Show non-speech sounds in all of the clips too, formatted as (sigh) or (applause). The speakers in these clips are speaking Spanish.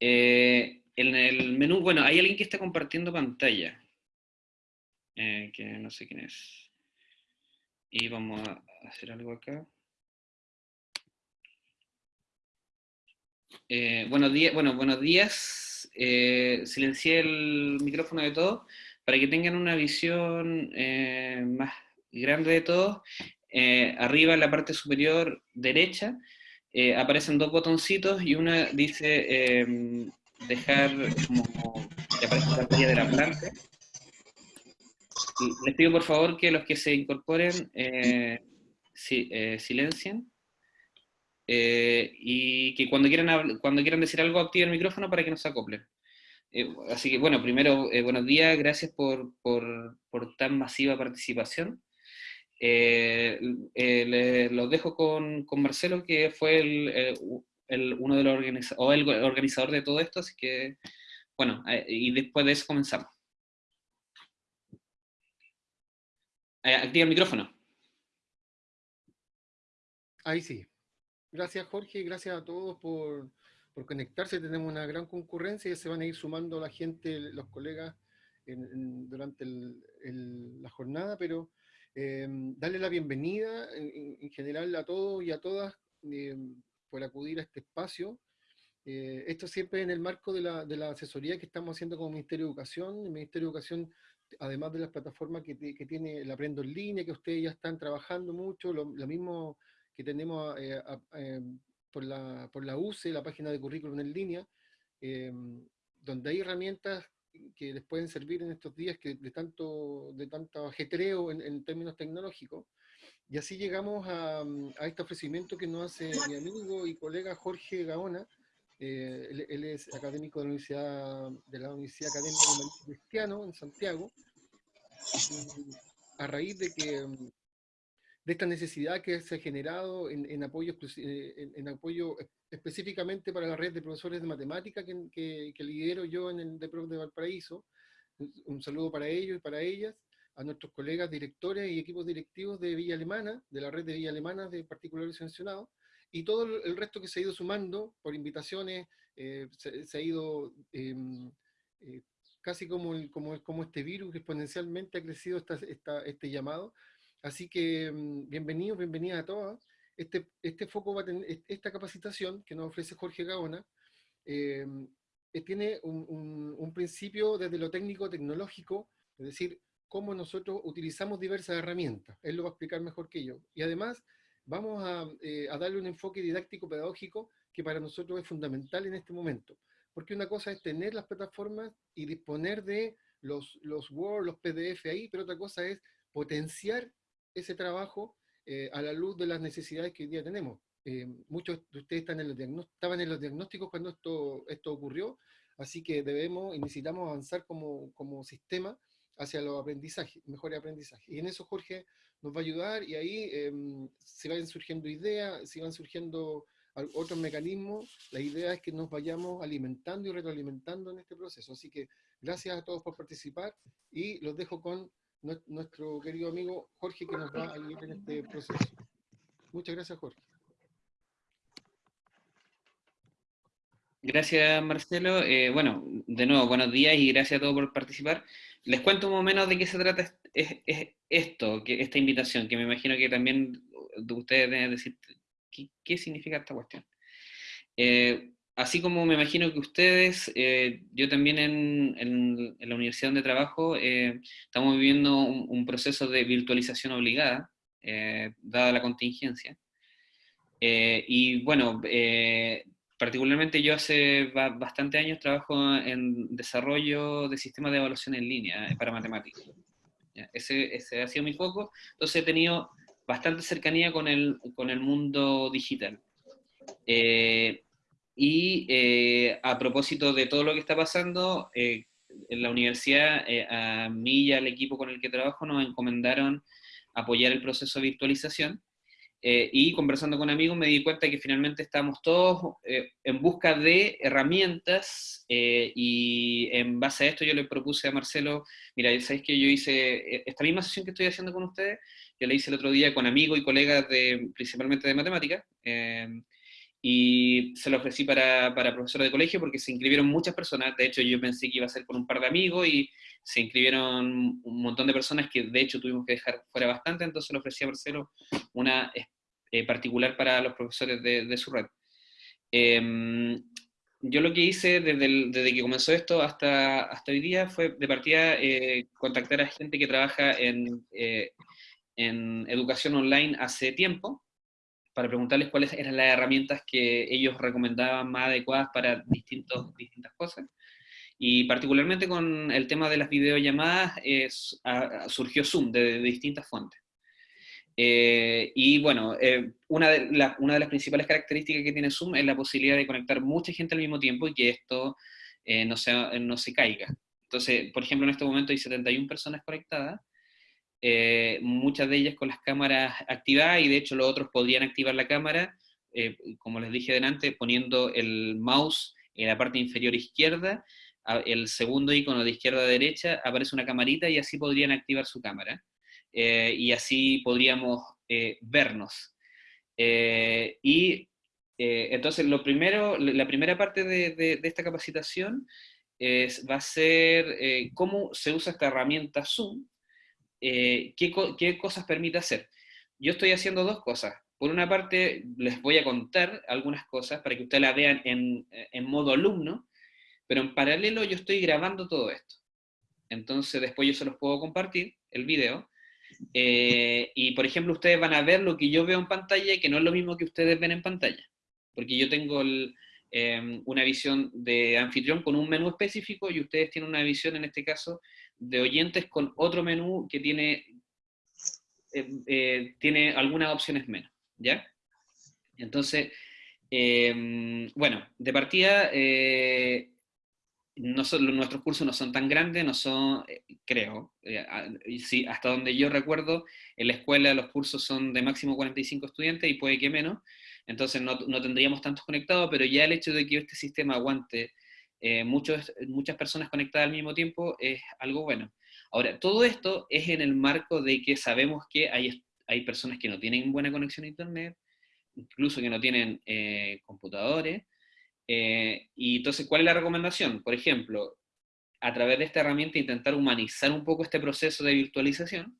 en el menú, bueno, hay alguien que está compartiendo pantalla, que no sé quién es. Y vamos a hacer algo acá. buenos días, bueno, buenos días. silencié el micrófono de todos para que tengan una visión más grande de todos eh, arriba en la parte superior derecha eh, aparecen dos botoncitos y una dice em, dejar como que aparece la pantalla de la planta. les pido por favor que los que se incorporen eh, silencien y que cuando quieran, cuando quieran decir algo activen el micrófono para que nos acoplen. así que bueno, primero, buenos días, gracias por, por, por tan masiva participación. Eh, eh, los dejo con, con, Marcelo, que fue el, eh, el, uno de los organizadores, o el organizador de todo esto, así que, bueno, eh, y después de eso comenzamos. activa el micrófono. Ahí sí. Gracias Jorge, gracias a todos por, por conectarse. Tenemos una gran concurrencia y se van a ir sumando la gente, los colegas, durante el, la jornada, pero Em, darle la bienvenida en, general a todos y a todas em, por acudir a este espacio. Eh, esto siempre en el marco de la, de la, asesoría que estamos haciendo como Ministerio de Educación. El Ministerio de Educación, además de las plataformas que, que tiene el Aprendo en Línea, que ustedes ya están trabajando mucho, lo, mismo que tenemos eh, em, por, la, por la UCE, la página de currículum en línea, donde hay herramientas que les pueden servir en estos días que de tanto, de tanto ajetreo en, términos tecnológicos. Y así llegamos a, a, este ofrecimiento que nos hace mi amigo y colega Jorge Gaona. Eh, él, es académico de la Universidad, de la Universidad Académica Cristiano en Santiago. a raíz de que de esta necesidad que se ha generado en, apoyo, eh, en, apoyo específicamente para la red de profesores de matemática que, que, lidero yo en el de de Valparaíso. Un, saludo para ellos y para ellas, a nuestros colegas directores y equipos directivos de Villa Alemana, de la red de Villa Alemana de particulares sancionados, y todo el resto que se ha ido sumando por invitaciones, eh, se, ha ido em, eh, casi como, como, como este virus exponencialmente ha crecido esta, este llamado, Así que mm, bienvenidos, bienvenidas a todas. Este, este foco va a tener, esta capacitación que nos ofrece Jorge Gaona, eh, eh, tiene un, principio desde lo técnico-tecnológico, es decir, cómo nosotros utilizamos diversas herramientas. Él lo va a explicar mejor que yo. Y además, vamos a, eh, a darle un enfoque didáctico-pedagógico que para nosotros es fundamental en este momento. Porque una cosa es tener las plataformas y disponer de los, los Word, los PDF ahí, pero otra cosa es potenciar ese trabajo eh, a la luz de las necesidades que hoy día tenemos. Eh, muchos de ustedes están en los estaban en los diagnósticos cuando esto, esto ocurrió, así que debemos y necesitamos avanzar como, como sistema hacia los aprendizajes, mejores aprendizajes. Y en eso Jorge nos va a ayudar y ahí eh, se van surgiendo ideas, se van surgiendo otros mecanismos, la idea es que nos vayamos alimentando y retroalimentando en este proceso. Así que gracias a todos por participar y los dejo con nuestro querido amigo Jorge que nos va a ayudar en este proceso. Muchas gracias, Jorge. Gracias, Marcelo. Eh, bueno, de nuevo, buenos días y gracias a todos por participar. Les cuento un menos de qué se trata es, esto, que, esta invitación, que me imagino que también ustedes deben decir qué, significa esta cuestión. Eh, así como me imagino que ustedes, eh, yo también en, la universidad donde trabajo, eh, estamos viviendo un, proceso de virtualización obligada, eh, dada la contingencia. y bueno, particularmente yo hace bastante años trabajo en desarrollo de sistemas de evaluación en línea para matemáticas. Ese, ese, ha sido mi foco, entonces he tenido bastante cercanía con el, con el mundo digital. Y eh, a propósito de todo lo que está pasando, eh, en la universidad, eh, a mí y al equipo con el que trabajo nos encomendaron apoyar el proceso de virtualización. y conversando con amigos me di cuenta que finalmente estábamos todos en busca de herramientas y en base a esto yo le propuse a Marcelo, mira, ¿sabéis que yo hice esta misma sesión que estoy haciendo con ustedes? Yo la hice el otro día con amigos y colegas de, principalmente de matemáticas, y se lo ofrecí para, para profesores de colegio porque se inscribieron muchas personas, de hecho yo pensé que iba a ser con un par de amigos y se inscribieron un montón de personas que de hecho tuvimos que dejar fuera bastante, entonces le ofrecí a Marcelo una eh, particular para los profesores de, su red. Em, yo lo que hice desde, desde, que comenzó esto hasta, hasta hoy día fue de partida eh, contactar a gente que trabaja en, eh, en educación online hace tiempo, para preguntarles cuáles eran las herramientas que ellos recomendaban más adecuadas para distintos, distintas cosas. Y particularmente con el tema de las videollamadas es, surgió Zoom de, distintas fuentes. Eh, y bueno, eh, una, de una, de las principales características que tiene Zoom es la posibilidad de conectar mucha gente al mismo tiempo y que esto eh, no, se, no se caiga. Entonces, por ejemplo, en este momento hay 71 personas conectadas, eh, muchas de ellas con las cámaras activadas y de hecho los otros podrían activar la cámara, eh, como les dije delante, poniendo el mouse en la parte inferior izquierda, el segundo icono de izquierda a derecha aparece una camarita y así podrían activar su cámara. Eh, y así podríamos vernos. y entonces lo primero, la primera parte de, esta capacitación es, va a ser cómo se usa esta herramienta Zoom, eh, ¿qué, cosas permite hacer. Yo estoy haciendo dos cosas. Por una parte, les voy a contar algunas cosas para que ustedes la vean en, modo alumno, pero en paralelo yo estoy grabando todo esto. Entonces después yo se los puedo compartir, el video, eh, y por ejemplo ustedes van a ver lo que yo veo en pantalla que no es lo mismo que ustedes ven en pantalla, porque yo tengo em, una visión de anfitrión con un menú específico y ustedes tienen una visión en este caso de oyentes con otro menú que tiene, eh, eh, tiene algunas opciones menos, ¿ya? Entonces, em, bueno, de partida, eh, nuestros cursos no son tan grandes, no son, creo, hasta donde yo recuerdo, en la escuela los cursos son de máximo 45 estudiantes y puede que menos, entonces no, no tendríamos tantos conectados, pero ya el hecho de que este sistema aguante eh, muchas personas conectadas al mismo tiempo es algo bueno. Ahora, todo esto es en el marco de que sabemos que hay, hay personas que no tienen buena conexión a Internet, incluso que no tienen eh, computadores, eh, y entonces, ¿cuál es la recomendación? Por ejemplo, a través de esta herramienta intentar humanizar un poco este proceso de virtualización,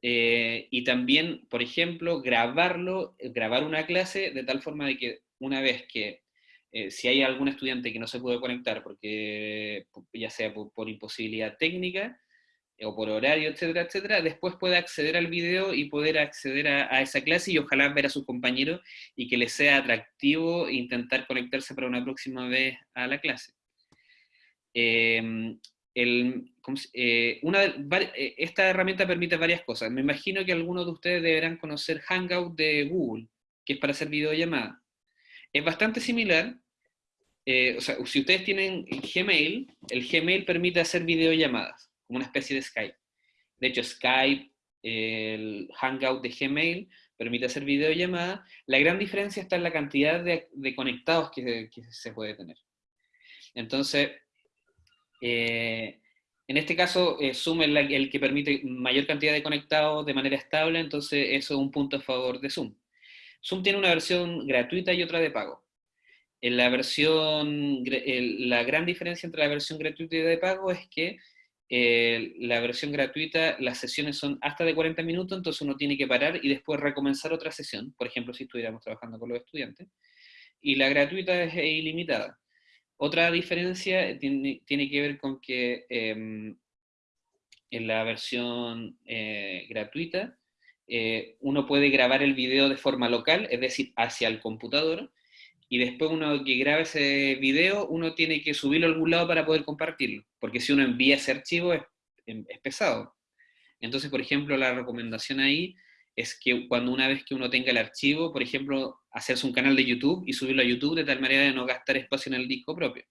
y también, por ejemplo, grabarlo, grabar una clase de tal forma de que una vez que eh, si hay algún estudiante que no se puede conectar, porque ya sea por, imposibilidad técnica eh, o por horario, etcétera, etcétera, después puede acceder al video y poder acceder a, esa clase y ojalá ver a sus compañeros y que les sea atractivo intentar conectarse para una próxima vez a la clase. Em, eh, esta herramienta permite varias cosas. Me imagino que algunos de ustedes deberán conocer Hangout de Google, que es para hacer videollamadas. Es bastante similar. Eh, o sea, si ustedes tienen Gmail, el Gmail permite hacer videollamadas, como una especie de Skype. De hecho, Skype, el Hangout de Gmail, permite hacer videollamadas. La gran diferencia está en la cantidad de, conectados que, se puede tener. Entonces, eh, en este caso, eh, Zoom es el que permite mayor cantidad de conectados de manera estable, entonces eso es un punto a favor de Zoom. Zoom tiene una versión gratuita y otra de pago. En la versión, la gran diferencia entre la versión gratuita y de pago es que eh, la versión gratuita, las sesiones son hasta de 40 minutos, entonces uno tiene que parar y después recomenzar otra sesión, por ejemplo, si estuviéramos trabajando con los estudiantes. Y la gratuita es ilimitada. Otra diferencia tiene, que ver con que em, en la versión eh, gratuita eh, uno puede grabar el video de forma local, es decir, hacia el computador, y después uno que grabe ese video, uno tiene que subirlo a algún lado para poder compartirlo, porque si uno envía ese archivo es, es pesado. Entonces, por ejemplo, la recomendación ahí es que cuando una vez que uno tenga el archivo, por ejemplo, hacerse un canal de YouTube y subirlo a YouTube de tal manera de no gastar espacio en el disco propio.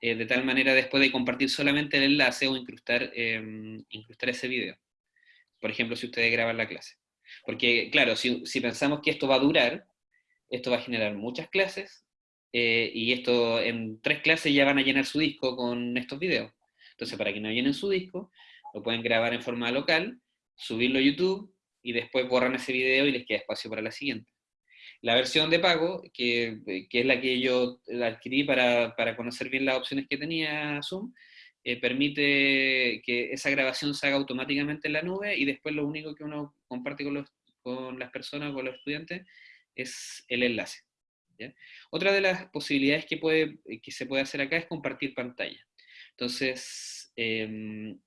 Eh, de tal manera después de compartir solamente el enlace o incrustar, em, incrustar ese video por ejemplo, si ustedes graban la clase. Porque, claro, si, pensamos que esto va a durar, esto va a generar muchas clases, eh, y esto en tres clases ya van a llenar su disco con estos videos. Entonces, para que no llenen su disco, lo pueden grabar en forma local, subirlo a YouTube, y después borran ese video y les queda espacio para la siguiente. La versión de pago, que, que es la que yo adquirí para, para, conocer bien las opciones que tenía Zoom, eh, permite que esa grabación se haga automáticamente en la nube y después lo único que uno comparte con, los, con las personas, con los estudiantes, es el enlace. Otra de las posibilidades que, puede, que se puede hacer acá es compartir pantalla. Entonces, em,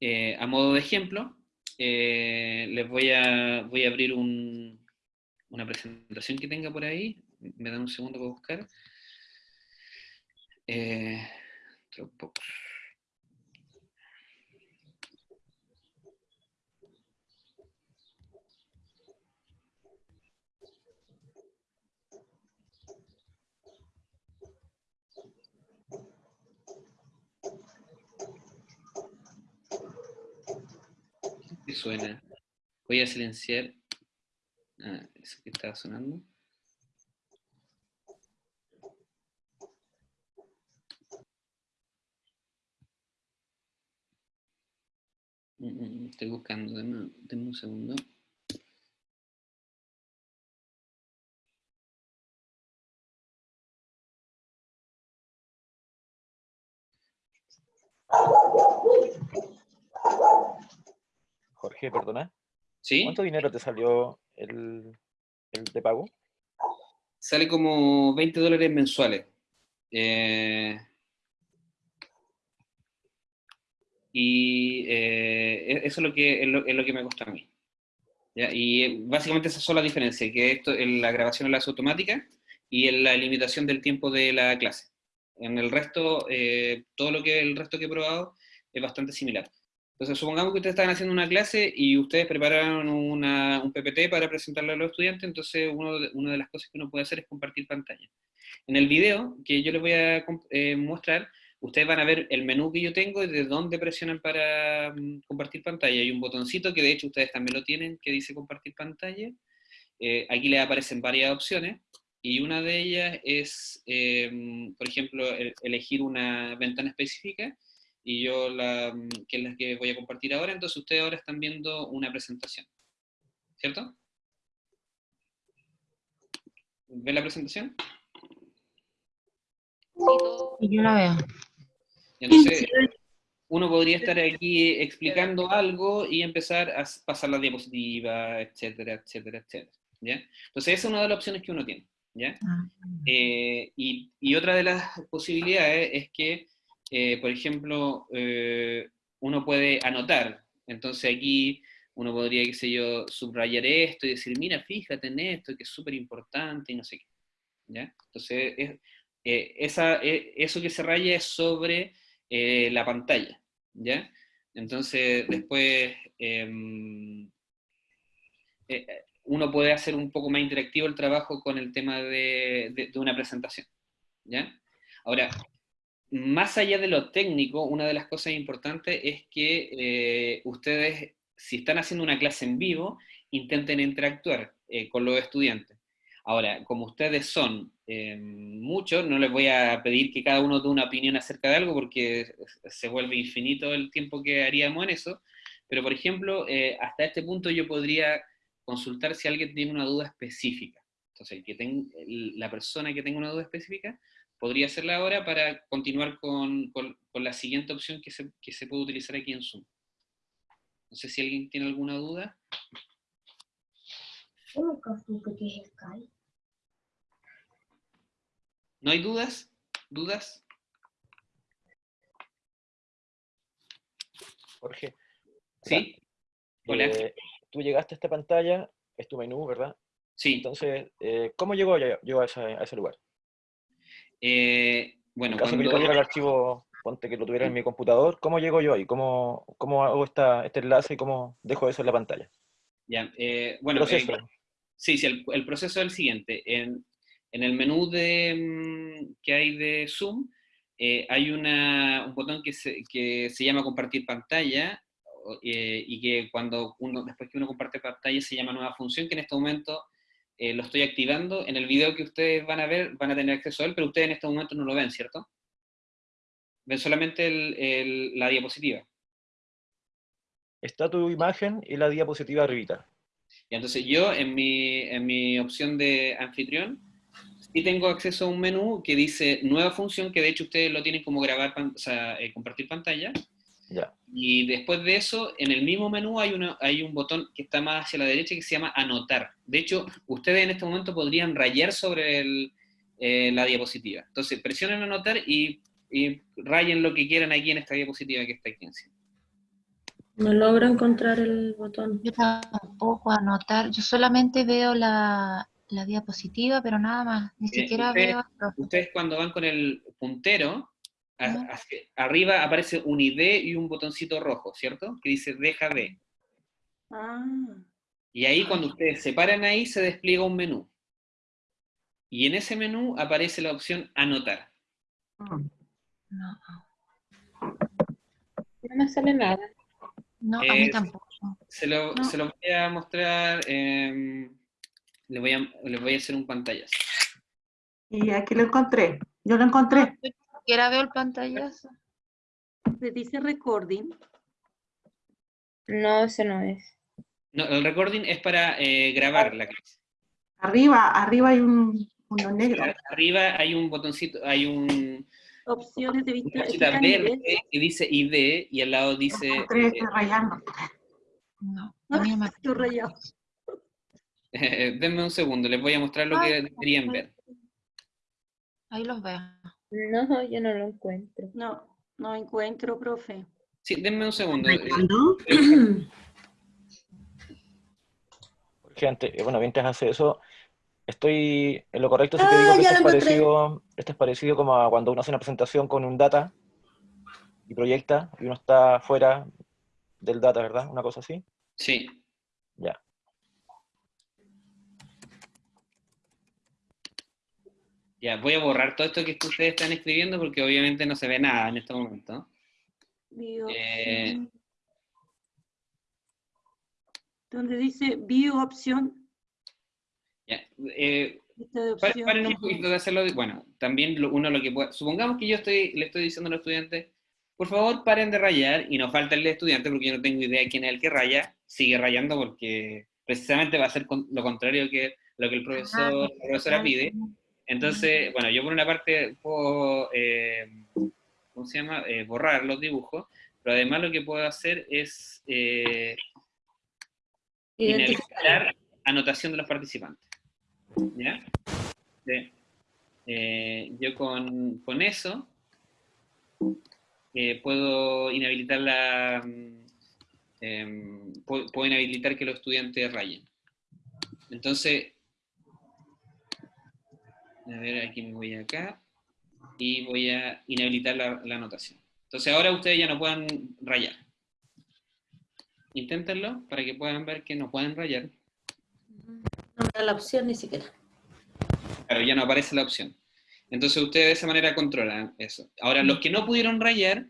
eh, a modo de ejemplo, eh, les voy a, voy a abrir una presentación que tenga por ahí. Me dan un segundo para buscar. Eh, suena? Voy a silenciar. Ah, eso que estaba sonando. Mm, mm, mm, estoy buscando, denme, un segundo. Jorge, perdona. ¿Sí? ¿Cuánto dinero te salió el, el de pago? Sale como 20 dólares mensuales. Eh, y eh, e-, eso es lo, que, es lo, que me costó a mí. Y básicamente esa es la diferencia, que esto, en la grabación la hace automática y en la limitación del tiempo de la clase. En el resto, eh, todo lo que el resto que he probado es bastante similar. Entonces, supongamos que ustedes están haciendo una clase y ustedes prepararon un PPT para presentarlo a los estudiantes, entonces uno de, una de las cosas que uno puede hacer es compartir pantalla. En el video que yo les voy a eh, mostrar, ustedes van a ver el menú que yo tengo y de dónde presionan para mm, compartir pantalla. Hay un botoncito que de hecho ustedes también lo tienen, que dice compartir pantalla. Eh, aquí les aparecen varias opciones, y una de ellas es, em, por ejemplo, elegir una ventana específica, y yo la, mm, que es la que voy a compartir ahora, entonces ustedes ahora están viendo una presentación, ¿cierto? ¿Ven la presentación? Sí, yo la veo. Entonces, uno podría estar aquí explicando algo y empezar a pasar la diapositiva, etcétera, etcétera, etcétera. ¿ya? Entonces, esa es una de las opciones que uno tiene. ¿ya? Ah. Eh, y, y, otra de las posibilidades es que eh, por ejemplo, eh, uno puede anotar. Entonces aquí uno podría, qué sé yo, subrayar esto y decir, mira, fíjate en esto, que es súper importante y no sé qué. ¿Ya? Entonces, eh, esa, eso que se raya es sobre la pantalla. ¿ya? Entonces, después em, uno puede hacer un poco más interactivo el trabajo con el tema de, de, una presentación. ¿ya? Ahora, más allá de lo técnico, una de las cosas importantes es que eh, ustedes, si están haciendo una clase en vivo, intenten interactuar eh, con los estudiantes. Ahora, como ustedes son eh, muchos, no les voy a pedir que cada uno dé una opinión acerca de algo porque se vuelve infinito el tiempo que haríamos en eso, pero por ejemplo, hasta este punto yo podría consultar si alguien tiene una duda específica. Entonces, que la persona que tenga una duda específica podría hacerla ahora para continuar con, con, la siguiente opción que se, que se, puede utilizar aquí en Zoom. No sé si alguien tiene alguna duda. ¿No hay dudas? ¿Dudas? Jorge. ¿Sí? Hola. Eh, tú llegaste a esta pantalla, es tu menú, ¿verdad? Sí. Entonces, eh, ¿cómo llegó yo, a, ese, a ese lugar? Eh, bueno, en caso cuando... que el archivo, ponte que lo tuviera en mi computador, ¿cómo llego yo ahí? ¿Cómo, cómo hago esta, este enlace y cómo dejo eso en la pantalla? Ya, bueno, eh, sí, sí, el, el, proceso es el siguiente. En, en el menú de, mm, que hay de Zoom, eh, hay una, un botón que se, que se llama compartir pantalla, eh, y que cuando uno, después que uno comparte pantalla se llama nueva función, que en este momento eh, lo estoy activando. En el video que ustedes van a ver, van a tener acceso a él, pero ustedes en este momento no lo ven, ¿cierto? Ven solamente el, la diapositiva. Está tu imagen y la diapositiva arribita. Y entonces yo en mi, en mi opción de anfitrión, sí tengo acceso a un menú que dice nueva función, que de hecho ustedes lo tienen como grabar, o sea, eh, compartir pantalla. Ya. Y después de eso, en el mismo menú hay, una, hay un botón que está más hacia la derecha que se llama anotar. De hecho, ustedes en este momento podrían rayar sobre el, eh, la diapositiva. Entonces, presionen anotar y, y rayen lo que quieran aquí en esta diapositiva que está aquí encima. No logro encontrar el botón. Yo tampoco anotar, yo solamente veo la, la diapositiva, pero nada más, ni Eh, siquiera usted- veo al profe. Ustedes cuando van con el puntero, a- Ajá. hacia- arriba aparece un ID y un botoncito rojo, ¿cierto? Que dice deja de. Ah, Y ahí cuando ustedes se paran ahí se despliega un menú. Y en ese menú aparece la opción anotar. No, No me sale nada. no, a mí Es- tampoco. Se lo, No. se lo voy a mostrar, eh, le voy a, les voy a hacer un pantallazo. Y aquí lo encontré. Yo lo encontré. Ni siquiera veo el pantallazo. ¿se dice recording? No, ese no es. No, el recording es para eh, grabar la clase. Arriba, arriba hay un uno negro. Arriba hay un botoncito, hay un, Opciones de vista una verde que dice ID y al lado dice... Encontré, eh. No, no me (laughs) Estoy rayado. Eh, (laughs) denme un segundo, les voy a mostrar lo que deberían ver. Ahí los veo. No, yo no lo encuentro. No, no encuentro, profe. Sí, denme un segundo. (clears throat) Porque antes, bueno, mientras hace eso, estoy en lo correcto si te Ah, digo que esto es parecido, esto es parecido como a cuando uno hace una presentación con un data y proyecta y uno está fuera del data, ¿verdad? Una cosa así. Sí. Ya. Ya, voy a borrar todo esto que ustedes están escribiendo porque obviamente no se ve nada en este momento. Eh. Donde dice view opción, Ya, eh, de. Paren un poquito de hacerlo. de- Bueno, también lo- uno lo que puede. Supongamos que yo estoy, le estoy diciendo a los estudiantes, por favor paren de rayar y no falta el estudiante porque yo no tengo idea quién es el que raya. Sigue rayando porque precisamente va a ser con- lo contrario que lo que el profesor, la profesora pide. Entonces, bueno, yo por una parte puedo, eh, ¿cómo se llama? Eh, borrar los dibujos, pero además lo que puedo hacer es eh, inhabilitar anotación de los participantes. ¿Ya? Sí. Eh, yo con, con eso eh, puedo inhabilitar la mm, em, puedo, puedo inhabilitar que los estudiantes rayen. Entonces, a ver, aquí me voy acá y voy a inhabilitar la, la anotación. Entonces ahora ustedes ya no pueden rayar. Inténtenlo para que puedan ver que no pueden rayar. No me da la opción ni siquiera. Claro, ya no aparece la opción. Entonces ustedes de esa manera controlan eso. Ahora, los que no pudieron rayar,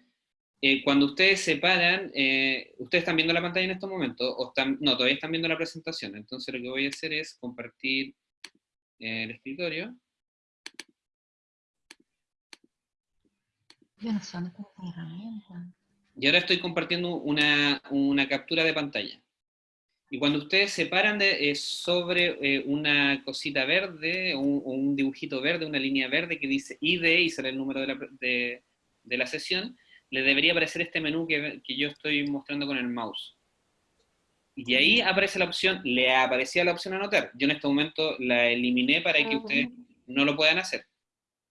eh, cuando ustedes se paran, eh, ustedes están viendo la pantalla en estos momentos, o están, no, todavía están viendo la presentación. Entonces lo que voy a hacer es compartir eh, el escritorio. Yo no sé dónde está esta herramienta. Y ahora estoy compartiendo una, una captura de pantalla. Y cuando ustedes se paran de, eh, sobre eh, una cosita verde, o un, un dibujito verde, una línea verde que dice ID y sale el número de la, de, de la sesión, le debería aparecer este menú que, que yo estoy mostrando con el mouse. Y ahí aparece la opción, le aparecía la opción anotar. Yo en este momento la eliminé para que Ah, ustedes no lo puedan hacer.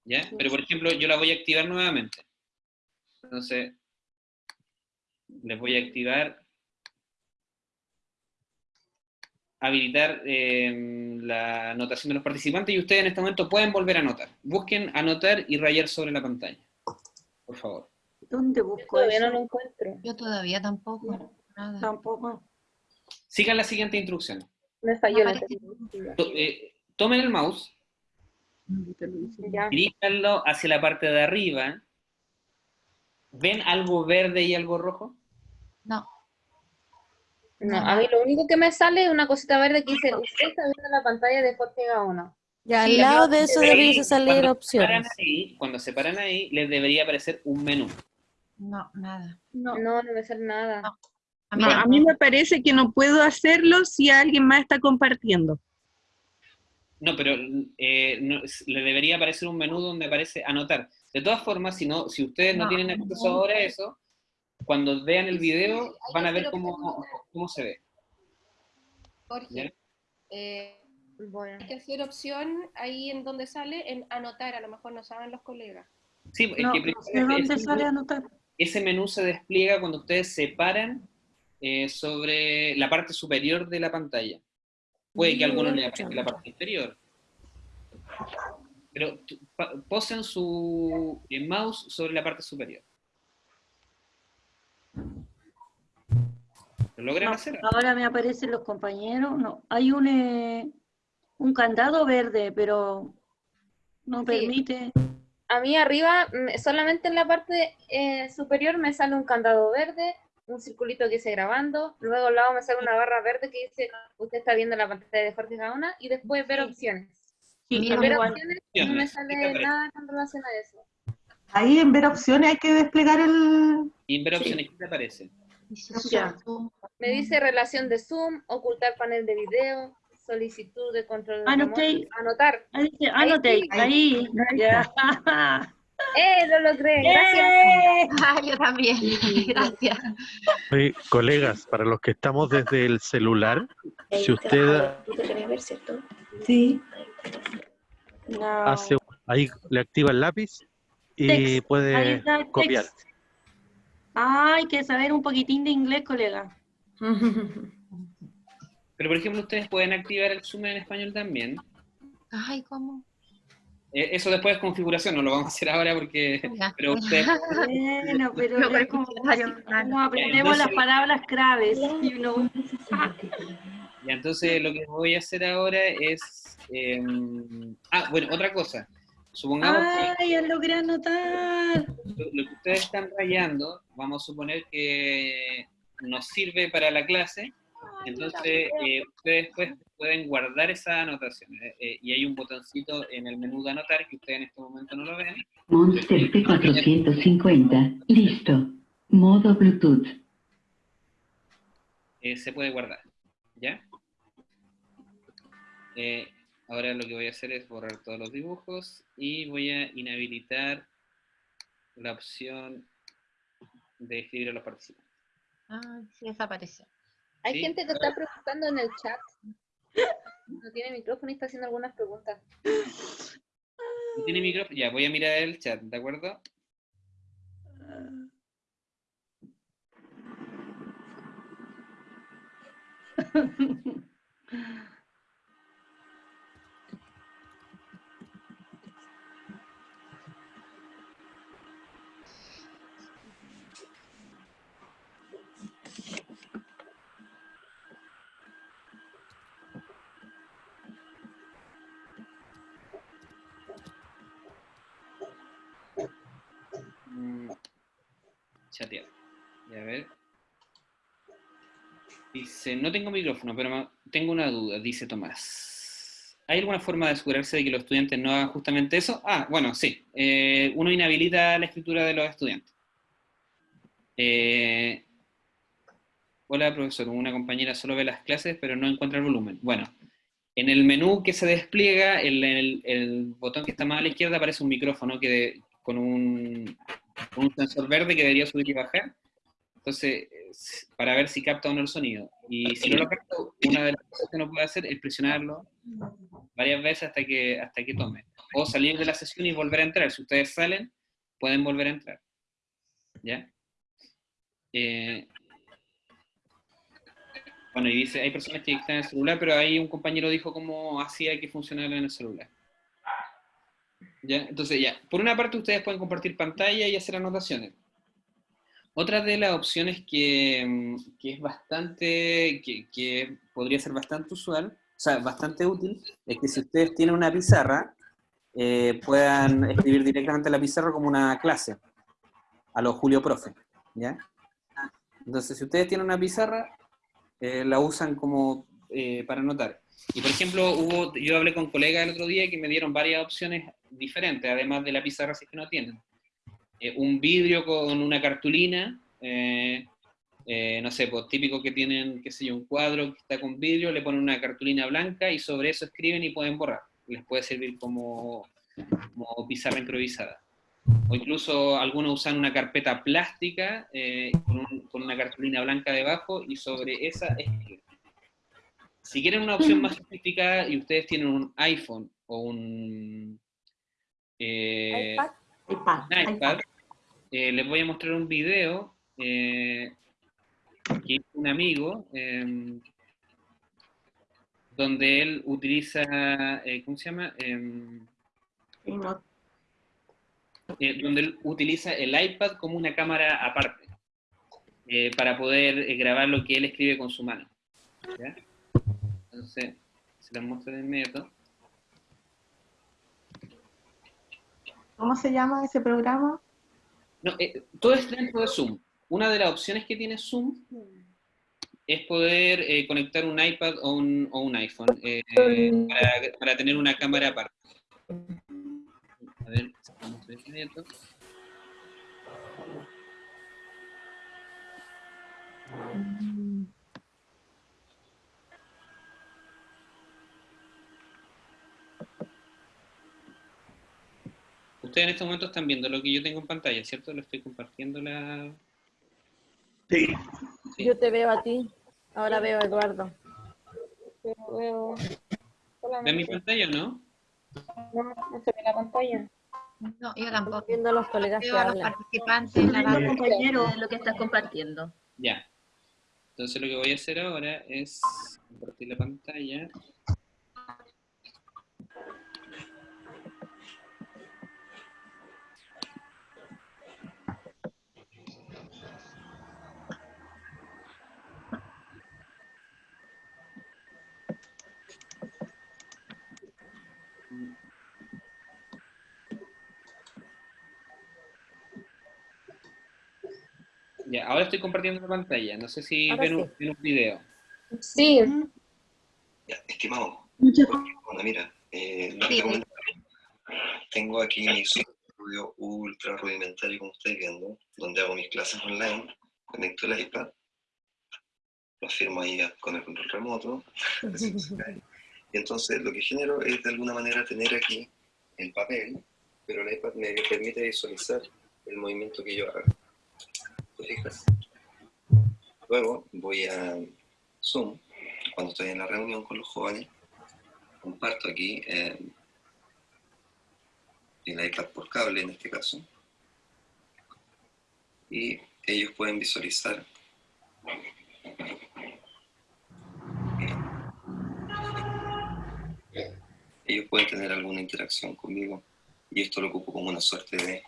¿Ya? Pero por ejemplo, yo la voy a activar nuevamente. Entonces, les voy a activar, habilitar eh, la anotación de los participantes y ustedes en este momento pueden volver a anotar. Busquen anotar y rayar sobre la pantalla, por favor. ¿Dónde busco Todavía eso? no lo encuentro. Yo todavía tampoco. Nada. Tampoco. Sigan la siguiente instrucción. Me falló la. To- eh, tomen el mouse, diríjanlo hacia la parte de arriba. ¿Ven algo verde y algo rojo? No, No, a mí lo único que me sale es una cosita verde que dice, usted está viendo la pantalla de Jorge Gaona. Ya, al Sí, lado de eso ahí, debiese salir cuando se paran opciones. ahí, cuando se paran ahí, les debería aparecer un menú. no, nada. No. No, no me sale nada. No. A mí No, a tampoco. mí me parece que no puedo hacerlo si alguien más está compartiendo. No, pero eh, no- le debería aparecer un menú donde aparece anotar. De todas formas, si, no, si ustedes no, No. tienen acceso ahora a eso, cuando vean el video van a ver cómo, cómo se ve. Jorge, eh, Bueno. hay que hacer opción ahí en donde sale en anotar, a lo mejor no saben los colegas. Sí, es No, que sé dónde ese, sale anotar. ese menú se despliega cuando ustedes se paran eh, sobre la parte superior de la pantalla. Puede que a algunos les aparezca la parte inferior. Pero posen su eh, mouse sobre la parte superior. ¿Lo logran No, hacer? ahora me aparecen los compañeros. No, hay un, eh, un candado verde, pero no Sí. permite. A mí arriba, solamente en la parte eh, superior me sale un candado verde, un circulito que dice grabando, luego al lado me sale una barra verde que dice usted está viendo la pantalla de Jorge Gaona y después ver Sí. opciones. Sí, En ver opciones no me ¿qué te sale nada con relación a eso. Ahí en ver opciones hay que desplegar el... Y en ver opciones, ¿qué te aparece? Me dice relación de Zoom, ocultar panel de video, solicitud de control de anotar. Ahí dice, Ahí anote, sí. ahí. Ya. (laughs) ¡Eh, lo logré! Gracias. ¡Eh! (laughs) Ah, yo también. Gracias. Oye, colegas, para los que estamos desde el celular, si usted ¿Tú te querés ver, cierto? Sí. No. hace, ahí le activa el lápiz y Text. Puede copiar. text. Ah, hay que saber un poquitín de inglés, colega. (laughs) Pero, por ejemplo, ustedes pueden activar el Zoom en español también. Ay, ¿cómo? Eh, eso después es configuración, no lo vamos a hacer ahora porque... Ya. Pero ustedes (laughs) Bueno, pero No, como, como aprendemos las palabras claves. y uno- (laughs) Ya, entonces lo que voy a hacer ahora es... eh, ah, bueno, otra cosa. Supongamos que ¡Ay, ya logré anotar! lo, lo que ustedes están rayando, vamos a suponer que nos sirve para la clase, entonces eh, ustedes pues, pueden guardar esa anotación. eh, eh, y hay un botoncito en el menú de anotar que ustedes en este momento no lo ven. Monster P450. Listo. Modo Bluetooth. eh, se puede guardar. ¿Ya? Eh, ahora lo que voy a hacer es borrar todos los dibujos y voy a inhabilitar la opción de escribir a los participantes. Ah, sí, desapareció. Hay Sí. gente que está preguntando en el chat. No tiene micrófono y está haciendo algunas preguntas. ¿No tiene micrófono? Ya, voy a mirar el chat, ¿de acuerdo? (laughs) chatear. Dice, no tengo micrófono, pero tengo una duda, dice Tomás. ¿Hay alguna forma de asegurarse de que los estudiantes no hagan justamente eso? Ah, bueno, sí. Eh, uno inhabilita la escritura de los estudiantes. Eh, hola, profesor. Una compañera solo ve las clases, pero no encuentra el volumen. Bueno, en el menú que se despliega, el, el- botón que está más a la izquierda aparece un micrófono que con un, un sensor verde que debería subir y bajar. Entonces, es- para ver si capta o no el sonido. Y si no lo capta, una de las cosas que uno puede hacer es presionarlo varias veces hasta que, hasta que tome. O salir de la sesión y volver a entrar. Si ustedes salen, pueden volver a entrar. ¿Ya? Eh, bueno, y dice, hay personas que están en el celular, pero ahí un compañero dijo cómo hacía que funcionara en el celular. ¿Ya? Entonces, ya, por una parte ustedes pueden compartir pantalla y hacer anotaciones. Otra de las opciones que, mm, que es bastante, que, que podría ser bastante usual, o sea, bastante útil, es que si ustedes tienen una pizarra, eh, puedan escribir directamente en la pizarra como una clase, a los Julio Profe, ¿ya? Entonces, si ustedes tienen una pizarra, eh, la usan como eh, para anotar. Y por ejemplo, hubo, yo hablé con colegas el otro día que me dieron varias opciones diferentes, además de la pizarra si es que no tienen. Eh, un vidrio con una cartulina, eh, Eh, no sé, pues típico que tienen, qué sé yo, un cuadro que está con vidrio, le ponen una cartulina blanca y sobre eso escriben y pueden borrar. Les puede servir como, como pizarra improvisada. O incluso algunos usan una carpeta plástica eh, con, un- con una cartulina blanca debajo y sobre esa escriben. Si quieren una opción más sofisticada y ustedes tienen un iPhone o un eh, iPad. iPad, eh, les voy a mostrar un video eh, que hizo un amigo em, donde él utiliza, eh, ¿cómo se llama? Em, eh, donde él utiliza el iPad como una cámara aparte eh, para poder eh, grabar lo que él escribe con su mano. ¿ya? Entonces, se los muestro de inmediato. ¿Cómo se llama ese programa? No, eh, todo es dentro de Zoom. Una de las opciones que tiene Zoom es poder eh, conectar un iPad o un, o un iPhone eh, para, para tener una cámara aparte. A ver, vamos a Ustedes en este momento están viendo lo que yo tengo en pantalla, ¿cierto? Lo estoy compartiendo la... Sí. Yo te veo a ti. Ahora veo a Eduardo. Pero veo ¿Ven mi pantalla o no? No, no se ve la pantalla. No, yo tampoco. Viendo a los colegas que Veo a los hablan. participantes en la barra. compañero, lo que estás compartiendo. Ya. Entonces lo que voy a hacer ahora es compartir la pantalla. Ya, ahora estoy compartiendo la pantalla. No sé si Ahora ven un, sí. ven un video. Sí. Ya, estimado, Muchas bueno, mira, eh, lo que Sí, tengo aquí mi estudio ultra rudimentario, como estáis viendo, donde hago mis clases online, conecto el iPad, lo firmo ahí con el control remoto, (laughs) y entonces lo que genero es de alguna manera tener aquí el papel, pero el iPad me permite visualizar el movimiento que yo haga. ¿Te fijas? Luego voy a Zoom, cuando estoy en la reunión con los jóvenes, comparto aquí eh, el iPad por cable en este caso, y ellos pueden visualizar ellos pueden tener alguna interacción conmigo y esto lo ocupo como una suerte de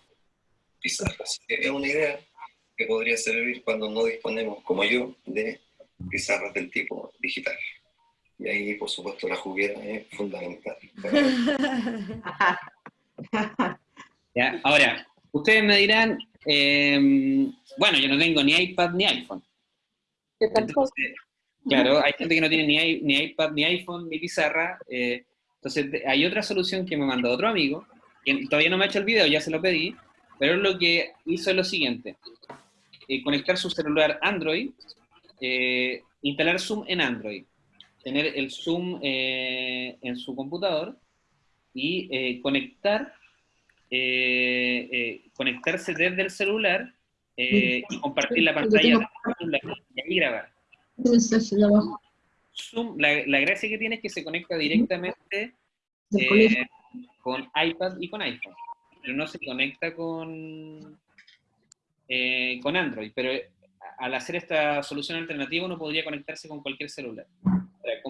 pizarra. Es una idea que podría servir cuando no disponemos, como yo, de pizarras del tipo digital. Y ahí, por supuesto, la juguera es fundamental. (laughs) Ya, ahora, ustedes me dirán, em, bueno, yo no tengo ni iPad ni iPhone. Entonces, claro, hay gente que no tiene ni, i- ni iPad, ni iPhone, ni pizarra. eh, entonces, hay otra solución que me mandó otro amigo, que todavía no me ha hecho el video, ya se lo pedí, pero lo que hizo es lo siguiente. Eh, conectar su celular Android, eh, instalar Zoom en Android, tener el Zoom eh, en su computador y conectar, conectarse desde el celular y compartir la pantalla y ahí grabar. Zoom, la, la gracia que tiene es que se conecta directamente con iPad y con iPhone, pero no se conecta con, eh, con Android, pero eh, al hacer esta solución alternativa uno podría conectarse con cualquier celular.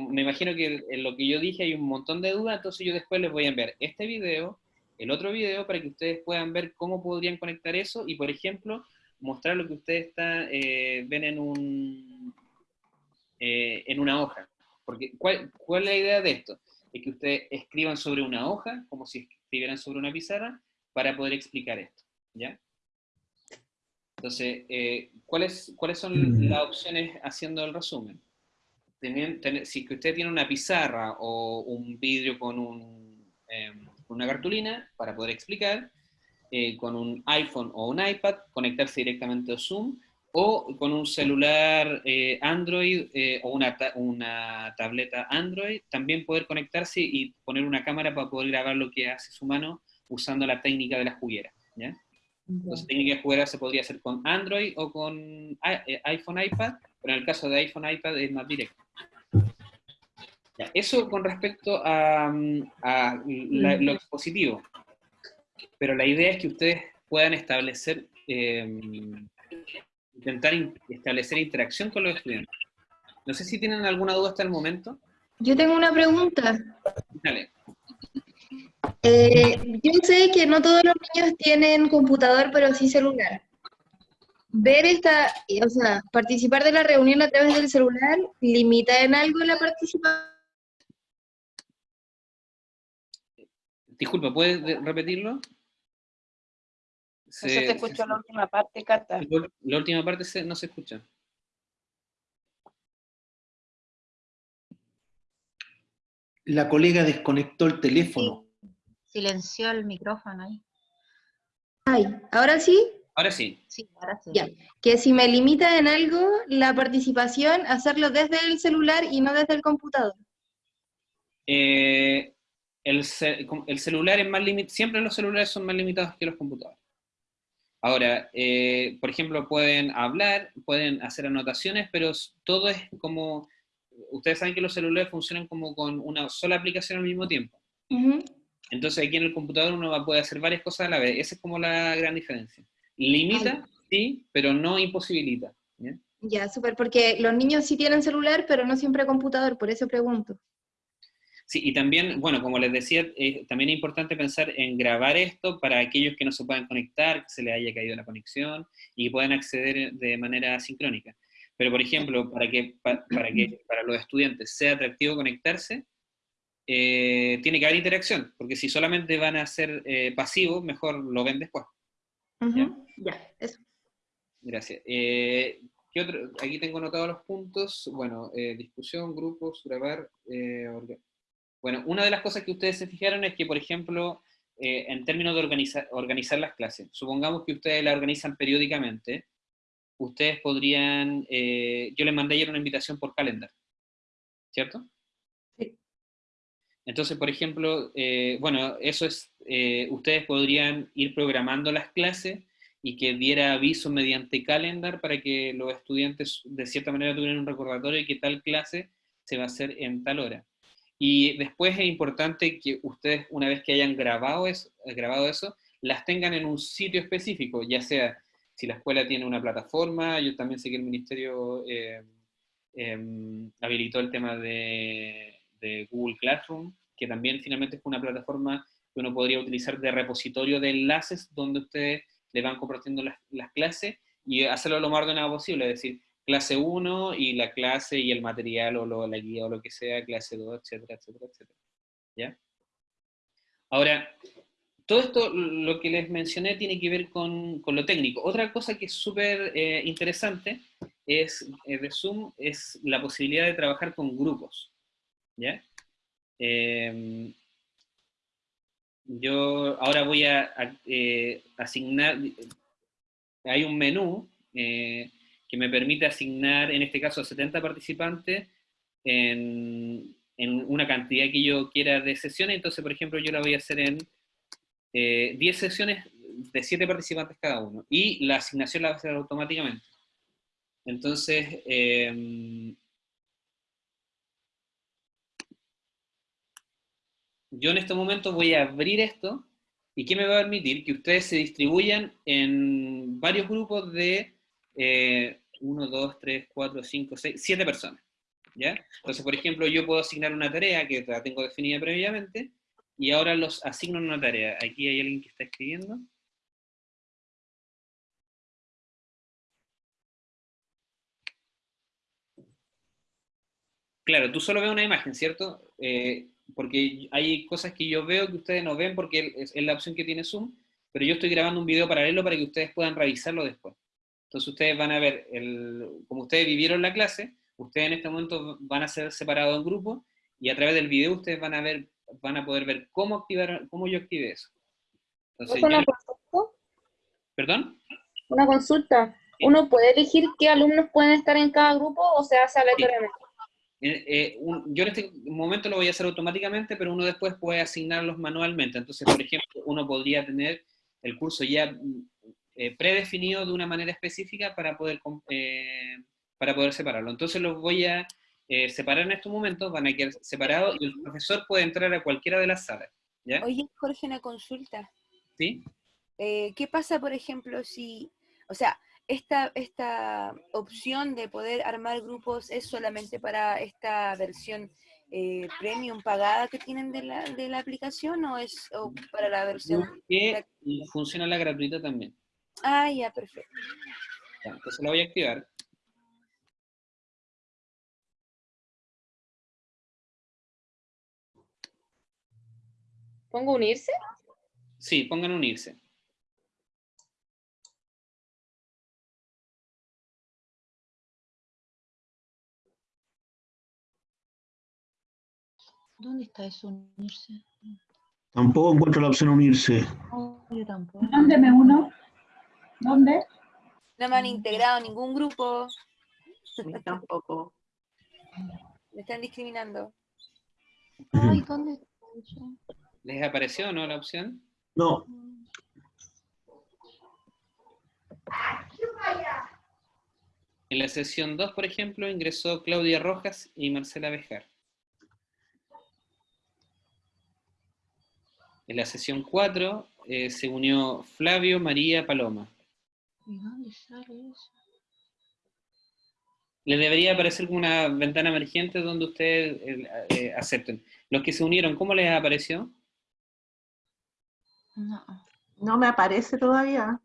Me imagino que en lo que yo dije hay un montón de dudas, entonces yo después les voy a enviar este video, el otro video, para que ustedes puedan ver cómo podrían conectar eso y, por ejemplo, mostrar lo que ustedes está, eh, ven en un eh, en una hoja. Porque, ¿cuál, ¿cuál es la idea de esto? Es que ustedes escriban sobre una hoja, como si escribieran sobre una pizarra, para poder explicar esto, ¿ya? Entonces, eh, ¿cuáles, ¿cuáles son las opciones haciendo el resumen? Tener- si que usted tiene una pizarra o un vidrio con un, eh, una cartulina para poder explicar, eh, con un iPhone o un iPad, conectarse directamente a Zoom o con un celular eh, Android eh, o una, ta- una tableta Android, también poder conectarse y poner una cámara para poder grabar lo que hace su mano usando la técnica de la juguera. ¿ya? Entonces, técnica de juguera se podría hacer con Android o con i- eh, iPhone, iPad, pero en el caso de iPhone, iPad es más directo. Eso con respecto a, mm, a la- lo expositivo. Pero la idea es que ustedes puedan establecer, eh, intentar in- establecer interacción con los estudiantes. No sé si tienen alguna duda hasta el momento. Yo tengo una pregunta. Dale. Eh, yo sé que no todos los niños tienen computador, pero sí celular. Ver esta, o sea, participar de la reunión a través del celular, ¿limita en algo la participación? Disculpa, ¿puedes de- repetirlo? No se te escuchó la última parte, Cata. La, la última parte se- no se escucha. La colega desconectó el teléfono. Silenció el micrófono ahí. Ay, ¿ahora sí? Ahora sí. Sí, ahora sí. Ya. Que si me limita en algo la participación, hacerlo desde el celular y no desde el computador. Eh, el, ce- com- el celular es más limitado, siempre los celulares son más limitados que los computadores. Ahora, eh, por ejemplo, pueden hablar, pueden hacer anotaciones, pero todo es como, ustedes saben que los celulares funcionan como con una sola aplicación al mismo tiempo. Entonces aquí en el computador uno poder hacer varias cosas a la vez. Esa es como la gran diferencia. Limita, sí, pero no imposibilita. ¿ya? Ya, súper, porque los niños sí tienen celular, pero no siempre computador, por eso pregunto. Sí, y también, bueno, como les decía, eh, también es importante pensar en grabar esto para aquellos que no se puedan conectar, que se les haya caído la conexión y puedan acceder de manera sincrónica. Pero, por ejemplo, para que, pa- para que para los estudiantes sea atractivo conectarse, eh, tiene que haber interacción, porque si solamente van a ser eh, pasivos, mejor lo ven después. Ya, eso. Gracias. Eh, ¿qué otro? Aquí tengo anotados los puntos. Bueno, eh, discusión, grupos, grabar. eh, bueno, una de las cosas que ustedes se fijaron es que, por ejemplo, en términos de organizar, organizar las clases, supongamos que ustedes las organizan periódicamente, ustedes podrían, yo les mandé ayer una invitación por calendar, ¿cierto? Entonces, por ejemplo, eh, bueno, eso es, eh, ustedes podrían ir programando las clases y que diera aviso mediante calendar para que los estudiantes de cierta manera tuvieran un recordatorio de que tal clase se va a hacer en tal hora. Y después es importante que ustedes, una vez que hayan grabado eso, grabado eso las tengan en un sitio específico, ya sea si la escuela tiene una plataforma, yo también sé que el ministerio eh, em, habilitó el tema de, de Google Classroom, que también finalmente es una plataforma que uno podría utilizar de repositorio de enlaces donde ustedes le van compartiendo las, las clases y hacerlo lo más ordenado posible, es decir, clase 1 y la clase y el material o lo- la guía o lo que sea, clase 2, etcétera, etcétera, etcétera. ¿Ya? Ahora, todo esto, lo que les mencioné, tiene que ver con, con lo técnico. Otra cosa que es súper eh, interesante es, eh, de Zoom es la posibilidad de trabajar con grupos. ¿Ya? Em, yo ahora voy a, eh, asignar, hay un menú eh, que me permite asignar, en este caso, a 70 participantes en, una cantidad que yo quiera de sesiones. Entonces, por ejemplo, yo la voy a hacer en eh, 10 sesiones de 7 participantes cada uno. Y la asignación la va a hacer automáticamente. Entonces, em, yo en este momento voy a abrir esto, y ¿qué me va a permitir? Que ustedes se distribuyan en varios grupos de 1, 2, 3, 4, 5, 6, 7 personas. ¿ya? Entonces, por ejemplo, yo puedo asignar una tarea que la tengo definida previamente, y ahora los asigno una tarea. Aquí hay alguien que está escribiendo. Claro, tú solo ves una imagen, ¿cierto? Eh, porque hay cosas que yo veo que ustedes no ven porque es, la opción que tiene Zoom, pero yo estoy grabando un video paralelo para que ustedes puedan revisarlo después. Entonces ustedes van a ver, el, como ustedes vivieron la clase, ustedes en este momento van a ser separados en grupos y a través del video ustedes van a ver, van a poder ver cómo activar, cómo yo activé eso. Entonces, ¿Es una yo- consulta? ¿Perdón? Una consulta. ¿Uno puede elegir qué alumnos pueden estar en cada grupo o se hace aleatoriamente? Eh, un- yo en este momento lo voy a hacer automáticamente, pero uno después puede asignarlos manualmente. Entonces, por ejemplo, uno podría tener el curso ya eh, predefinido de una manera específica para poder, eh, para poder separarlo. Entonces los voy a separar en estos momentos, van a quedar separados y el profesor puede entrar a cualquiera de las salas. ¿ya? Oye, Jorge, una consulta. ¿Sí? ¿Qué pasa, por ejemplo, si, o sea, esta, esta opción de poder armar grupos es solamente para esta versión eh, premium pagada que tienen de la, de la aplicación o es o para la versión... Que funciona la gratuita también. Ah, ya, perfecto. Ya, entonces la voy a activar. ¿Pongo unirse? Sí, pongan unirse. ¿Dónde está eso unirse? Tampoco encuentro la opción unirse. No, yo tampoco. Mándeme uno. ¿Dónde? No me han integrado ningún grupo. tampoco. Me están discriminando. Ay, ¿dónde está eso? ¿Les apareció o no la opción? No. En la sesión 2, por ejemplo, ingresó Claudia Rojas y Marcela Bejar. En la sesión 4 eh, se unió Flavio María Paloma. ¿Y dónde sale eso? Les debería aparecer como una ventana emergente donde ustedes eh, eh, acepten. Los que se unieron, ¿cómo les apareció? No, No me aparece todavía.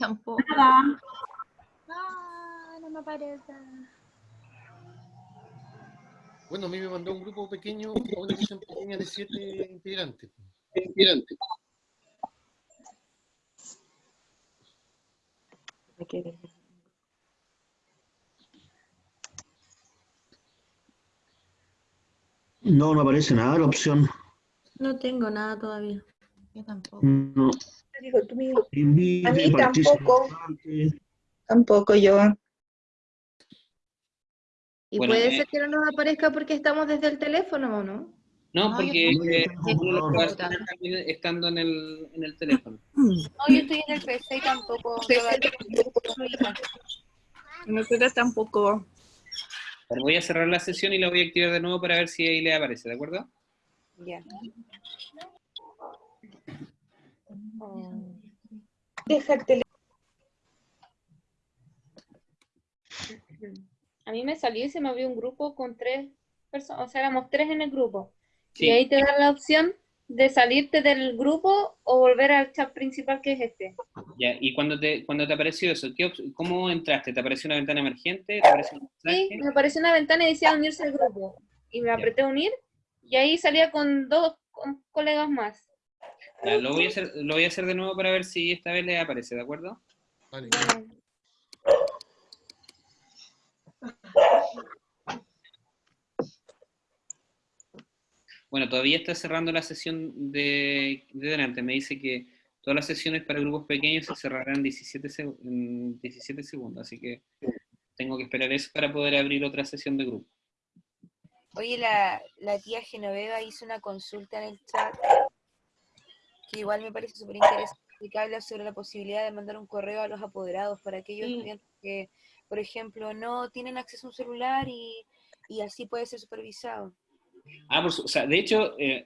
tampoco. Nada. Ah, no me aparece. Bueno, a mí me mandó un grupo pequeño, una sesión pequeña de siete integrantes. No, no aparece nada la opción. No tengo nada todavía. Yo tampoco. No. Dijo tú mismo. Invite, A mí tampoco. Tampoco yo. Y Bueno, puede eh, ser que no nos aparezca porque estamos desde el teléfono, ¿o no? No, No, porque eh, uno lo puede hacer también estando en el, en el teléfono. No, yo estoy en el PC y tampoco. todavía no Nosotros tampoco. Pero voy a cerrar la sesión y la voy a activar de nuevo para ver si ahí le aparece, ¿de acuerdo? Ya. Deja el teléfono. A mí me salió y se me abrió un grupo con tres personas, o sea, éramos tres en el grupo. Sí. Y ahí te da la opción de salirte del grupo o volver al chat principal que es este. Ya, y cuando te, cuando te apareció eso, ¿qué op- ¿cómo entraste? ¿Te apareció una ventana emergente? ¿Te apareció un mensaje? Sí, me apareció una ventana y decía unirse al grupo. Y me apreté unir y ahí salía con dos con colegas más. Ya, lo, voy a hacer, lo voy a hacer de nuevo para ver si esta vez le aparece, ¿de acuerdo? Vale. Bueno, todavía está cerrando la sesión de, de delante. Me dice que todas las sesiones para grupos pequeños se cerrarán 17 seg- en 17 segundos, así que tengo que esperar eso para poder abrir otra sesión de grupo. Oye, la, la tía Genoveva hizo una consulta en el chat que igual me parece súper interesante que habla sobre la posibilidad de mandar un correo a los apoderados para aquellos Sí. estudiantes que, por ejemplo, no tienen acceso a un celular y, y así puede ser supervisado. Ah, por o sea, de hecho, eh,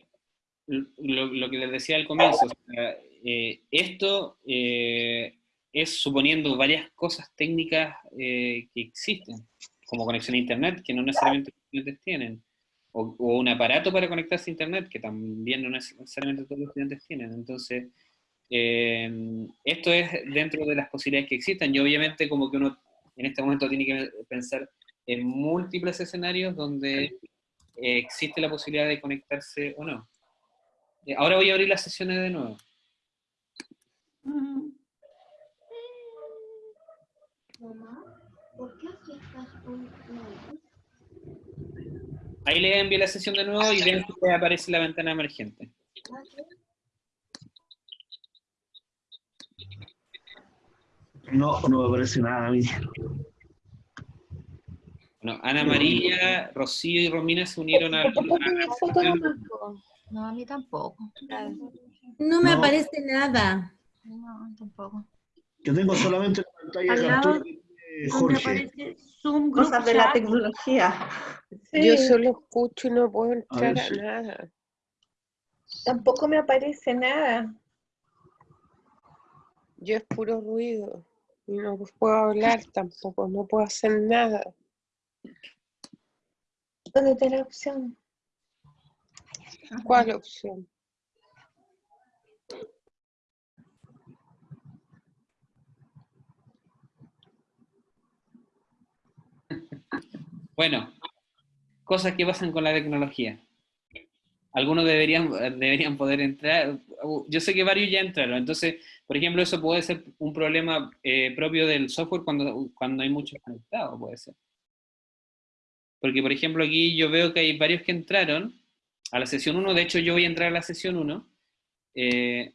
lo, que les decía al comienzo, o sea, eh, esto eh, es suponiendo varias cosas técnicas que existen, como conexión a Internet, que no necesariamente los estudiantes tienen, o, o un aparato para conectarse a Internet, que también no necesariamente todos los estudiantes tienen. Entonces, esto es dentro de las posibilidades que existen, y obviamente como que uno en este momento tiene que pensar en múltiples escenarios donde eh, existe la posibilidad de conectarse o no. Eh, ahora voy a abrir las sesiones de nuevo. Ahí le envié la sesión de nuevo y ven que aparece la ventana emergente. No, no me parece nada a mí. Bueno, Ana María, Rocío y Romina se unieron al... No, a mí tampoco. No me No. aparece nada. No, tampoco. Yo tengo solamente la pantalla de captura de Jorge. aparece Zoom, Cosas de la tecnología. Yo solo escucho y no puedo A entrar ver a nada. Tampoco me aparece nada. Yo es puro ruido. Y no puedo hablar tampoco, no puedo hacer nada. ¿Dónde está la opción? ¿Cuál opción? Bueno, cosas que pasan con la tecnología. Algunos deberían, deberían poder entrar. Yo sé que varios ya entraron. Entonces, por ejemplo, eso puede ser un problema eh, propio del software cuando, cuando hay muchos conectados, puede ser. Porque, por ejemplo, aquí yo veo que hay varios que entraron a la sesión 1. De hecho, yo voy a entrar a la sesión 1. Eh,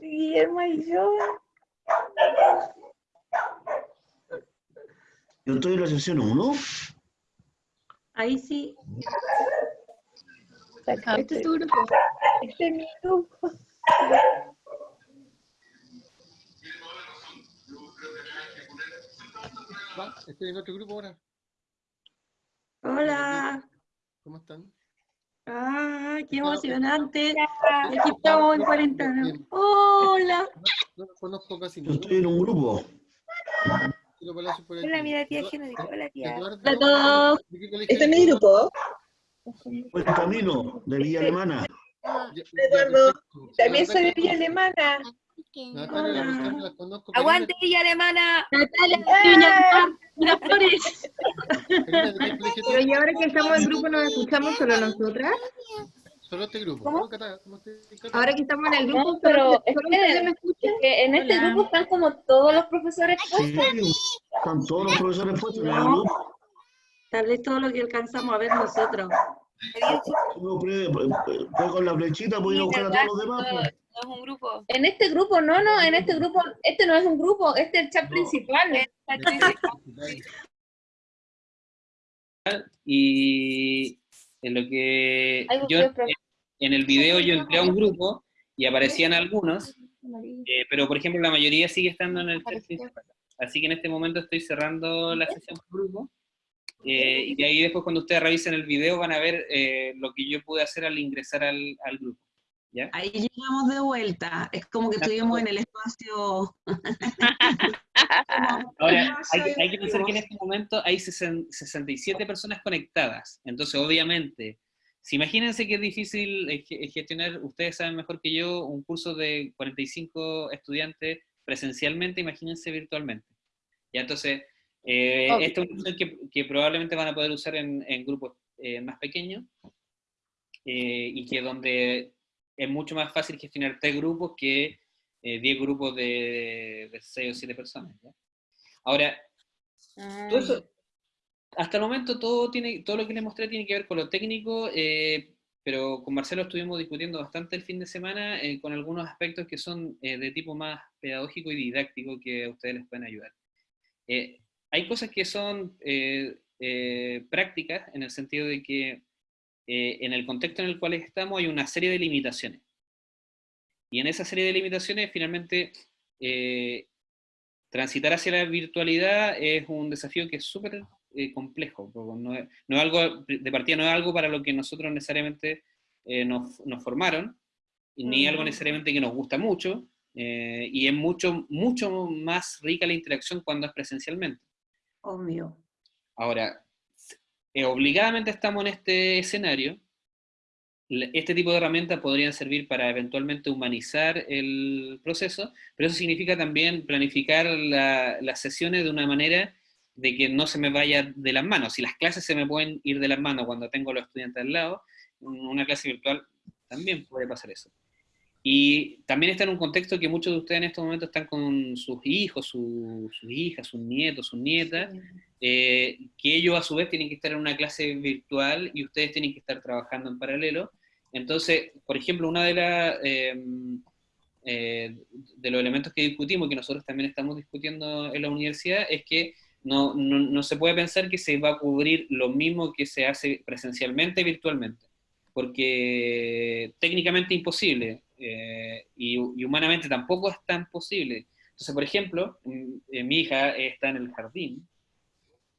Guillermo y yo. Yo estoy en la sesión 1. Ahí sí. Este es tu grupo. Este es mi grupo. Va, estoy en otro grupo ahora. Hola. ¿Cómo están? Ah, qué emocionante. Aquí estamos en cuarentena. Hola. No los conozco casi Yo estoy en un grupo. Quiero Palacio por aquí. Hola, mira, tía Genérica. Hola, tía. Hola a todos. ¿de qué colegio Este es eres? mi grupo. Buen camino de Villa Alemana. Eduardo, también soy de Villa Alemana. Natalia, ¡Aguante, Villa Alemana! Natalia, Doña Miraflores. Karina, ¿de qué colegio Pero y ahora que estamos en grupo, ¿nos escuchamos solo nosotras? Solo este grupo. ¿Cómo? ¿no, Cata? ¿Cómo te- Cata? Ahora que estamos en el grupo, No, pero es que, me es escuchan. que en este Hola. grupo están como todos los profesores Sí, puestos. están todos los profesores puestos el No. Tal vez todo lo que alcanzamos a ver nosotros. Pre- pre- con la flechita ir a buscar a todos los demás. No, pues. no es un grupo. En este grupo, no, no, en este grupo, este no es un grupo, este es el chat principal. y en lo que yo. En el video yo entré a un grupo y aparecían algunos, eh, pero por ejemplo la mayoría sigue estando en el chat principal. Así que en este momento estoy cerrando la sesión por grupo. eh, y de ahí después cuando ustedes revisen el video van a ver eh, lo que yo pude hacer al ingresar al, al grupo. ¿ya? Ahí llegamos de vuelta. Es como que estuvimos en el espacio. (laughs) Ahora, (laughs) hay, que- hay que pensar que en este momento hay sesen- 67 personas conectadas. Entonces, obviamente, si imagínense que es difícil eh, ge- gestionar, ustedes saben mejor que yo, un curso de 45 estudiantes presencialmente, imagínense virtualmente. Ya, entonces, eh, esta es una opción que, que probablemente van a poder usar en, en grupos eh, más pequeños eh, y que donde es mucho más fácil gestionar tres grupos que eh, 10 grupos de, de 6 o 7 personas. ¿ya? Ahora, todo eso- hasta el momento todo, lo que les mostré tiene que ver con lo técnico, eh, pero con Marcelo estuvimos discutiendo bastante el fin de semana eh, con algunos aspectos que son eh, de tipo más pedagógico y didáctico que a ustedes les pueden ayudar. Hay cosas que son prácticas en el sentido de que en el contexto en el cual estamos hay una serie de limitaciones. Y en esa serie de limitaciones, finalmente, transitar hacia la virtualidad es un desafío que es súper eh, complejo. No es, no es algo, de partida no es algo para lo que nosotros necesariamente eh, nos, nos formaron, ni algo necesariamente que nos gusta mucho, eh, y es mucho, mucho más rica la interacción cuando es presencialmente. Obvio. Ahora, eh, obligadamente estamos en este escenario. Este tipo de herramientas podrían servir para eventualmente humanizar el proceso, pero eso significa también planificar la- las sesiones de una manera de que no se me vaya de las manos. Si las clases se me pueden ir de las manos cuando tengo a los estudiantes al lado, una clase virtual también puede pasar eso. Y también está en un contexto que muchos de ustedes en estos momentos están con sus hijos, sus hijas, sus nietos, sus nietas, eh, que ellos a su vez tienen que estar en una clase virtual y ustedes tienen que estar trabajando en paralelo. Entonces, por ejemplo, una de las... Em, eh, de los elementos que discutimos, que nosotros también estamos discutiendo en la universidad, es que no, no, no, se puede pensar que se va a cubrir lo mismo que se hace presencialmente virtualmente, porque técnicamente imposible eh, y, humanamente tampoco es tan posible. Entonces, por ejemplo, eh, mi hija está en el jardín,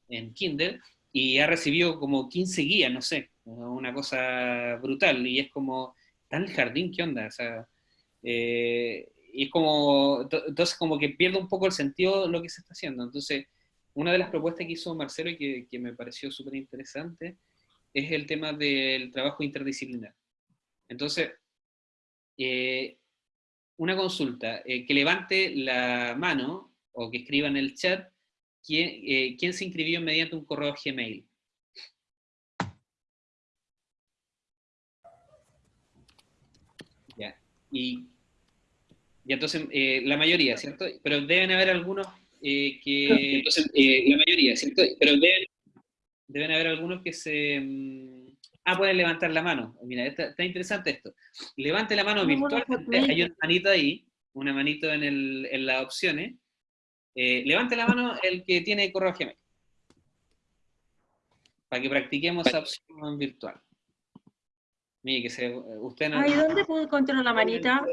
en Kindle, y ha recibido como 15 guías, no sé, una cosa brutal, y es como, ¿está en el jardín? ¿Qué onda? O sea, eh, y es como, entonces como que pierde un poco el sentido de lo que se está haciendo. Entonces, una de las propuestas que hizo Marcelo y que, me pareció súper interesante es el tema del trabajo interdisciplinar. Entonces, eh, una consulta, eh, que levante la mano o que escriba en el chat quién, quién se inscribió mediante un correo Gmail. Ya, y y entonces, eh, la mayoría, ¿cierto? Pero deben haber algunos eh, que... Entonces, eh, la mayoría, ¿cierto? Pero deben, deben haber algunos que se... Mm, ah, pueden levantar la mano. Mira, está, interesante esto. Levante la mano virtualmente. Hay una manito ahí, una manito en, el, en las opciones. levante la mano el que tiene correo Gmail. Para que practiquemos esa opción virtual. Mire, que se, usted no... Ay, ¿dónde puedo encontrar la (laughs) manita?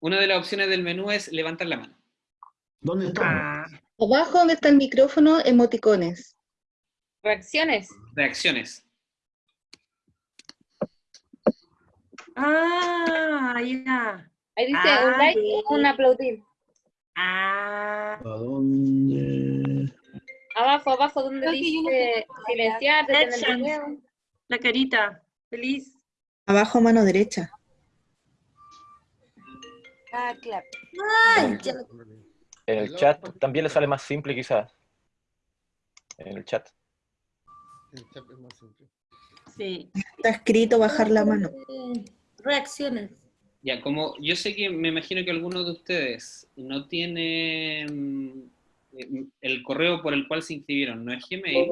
Una de las opciones del menú es levantar la mano. ¿Dónde está? Ah. Abajo donde está el micrófono, emoticones. Reacciones. Reacciones. Ah, ahí está. Ahí dice un like y un aplaudir. Ah. ¿A dónde? Abajo, abajo, donde dice silenciar, detener el video. La carita, feliz. Abajo, mano derecha. Ah, claro. En el chat también le sale más simple quizás. En el chat. El chat es más simple. Sí. Está escrito bajar la mano. Reacciones. Ya, como yo sé que me imagino que algunos de ustedes no tienen eh, el correo por el cual se inscribieron, no es Gmail,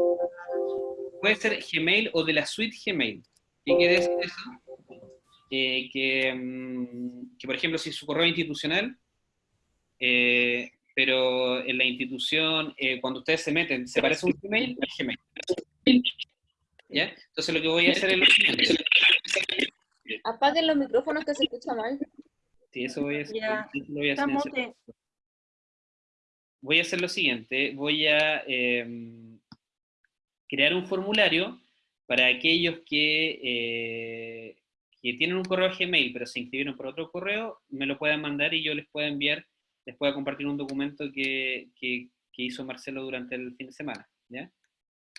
puede ser Gmail o de la suite Gmail. ¿Qué quiere decir eso? Eh, mm, que, por ejemplo, si su correo es institucional, eh, pero en la institución, eh, cuando ustedes se meten, ¿se parece a un Gmail? Gmail. ¿Ya? Entonces lo que voy a hacer es lo siguiente. Apaguen los micrófonos que se escucha mal. Sí, eso voy a hacer. voy, a voy a hacer lo siguiente. Voy a em, crear un formulario para aquellos que que tienen un correo Gmail, pero se inscribieron por otro correo, me lo pueden mandar y yo les puedo enviar, les puedo compartir un documento que, que, hizo Marcelo durante el fin de semana. ¿ya?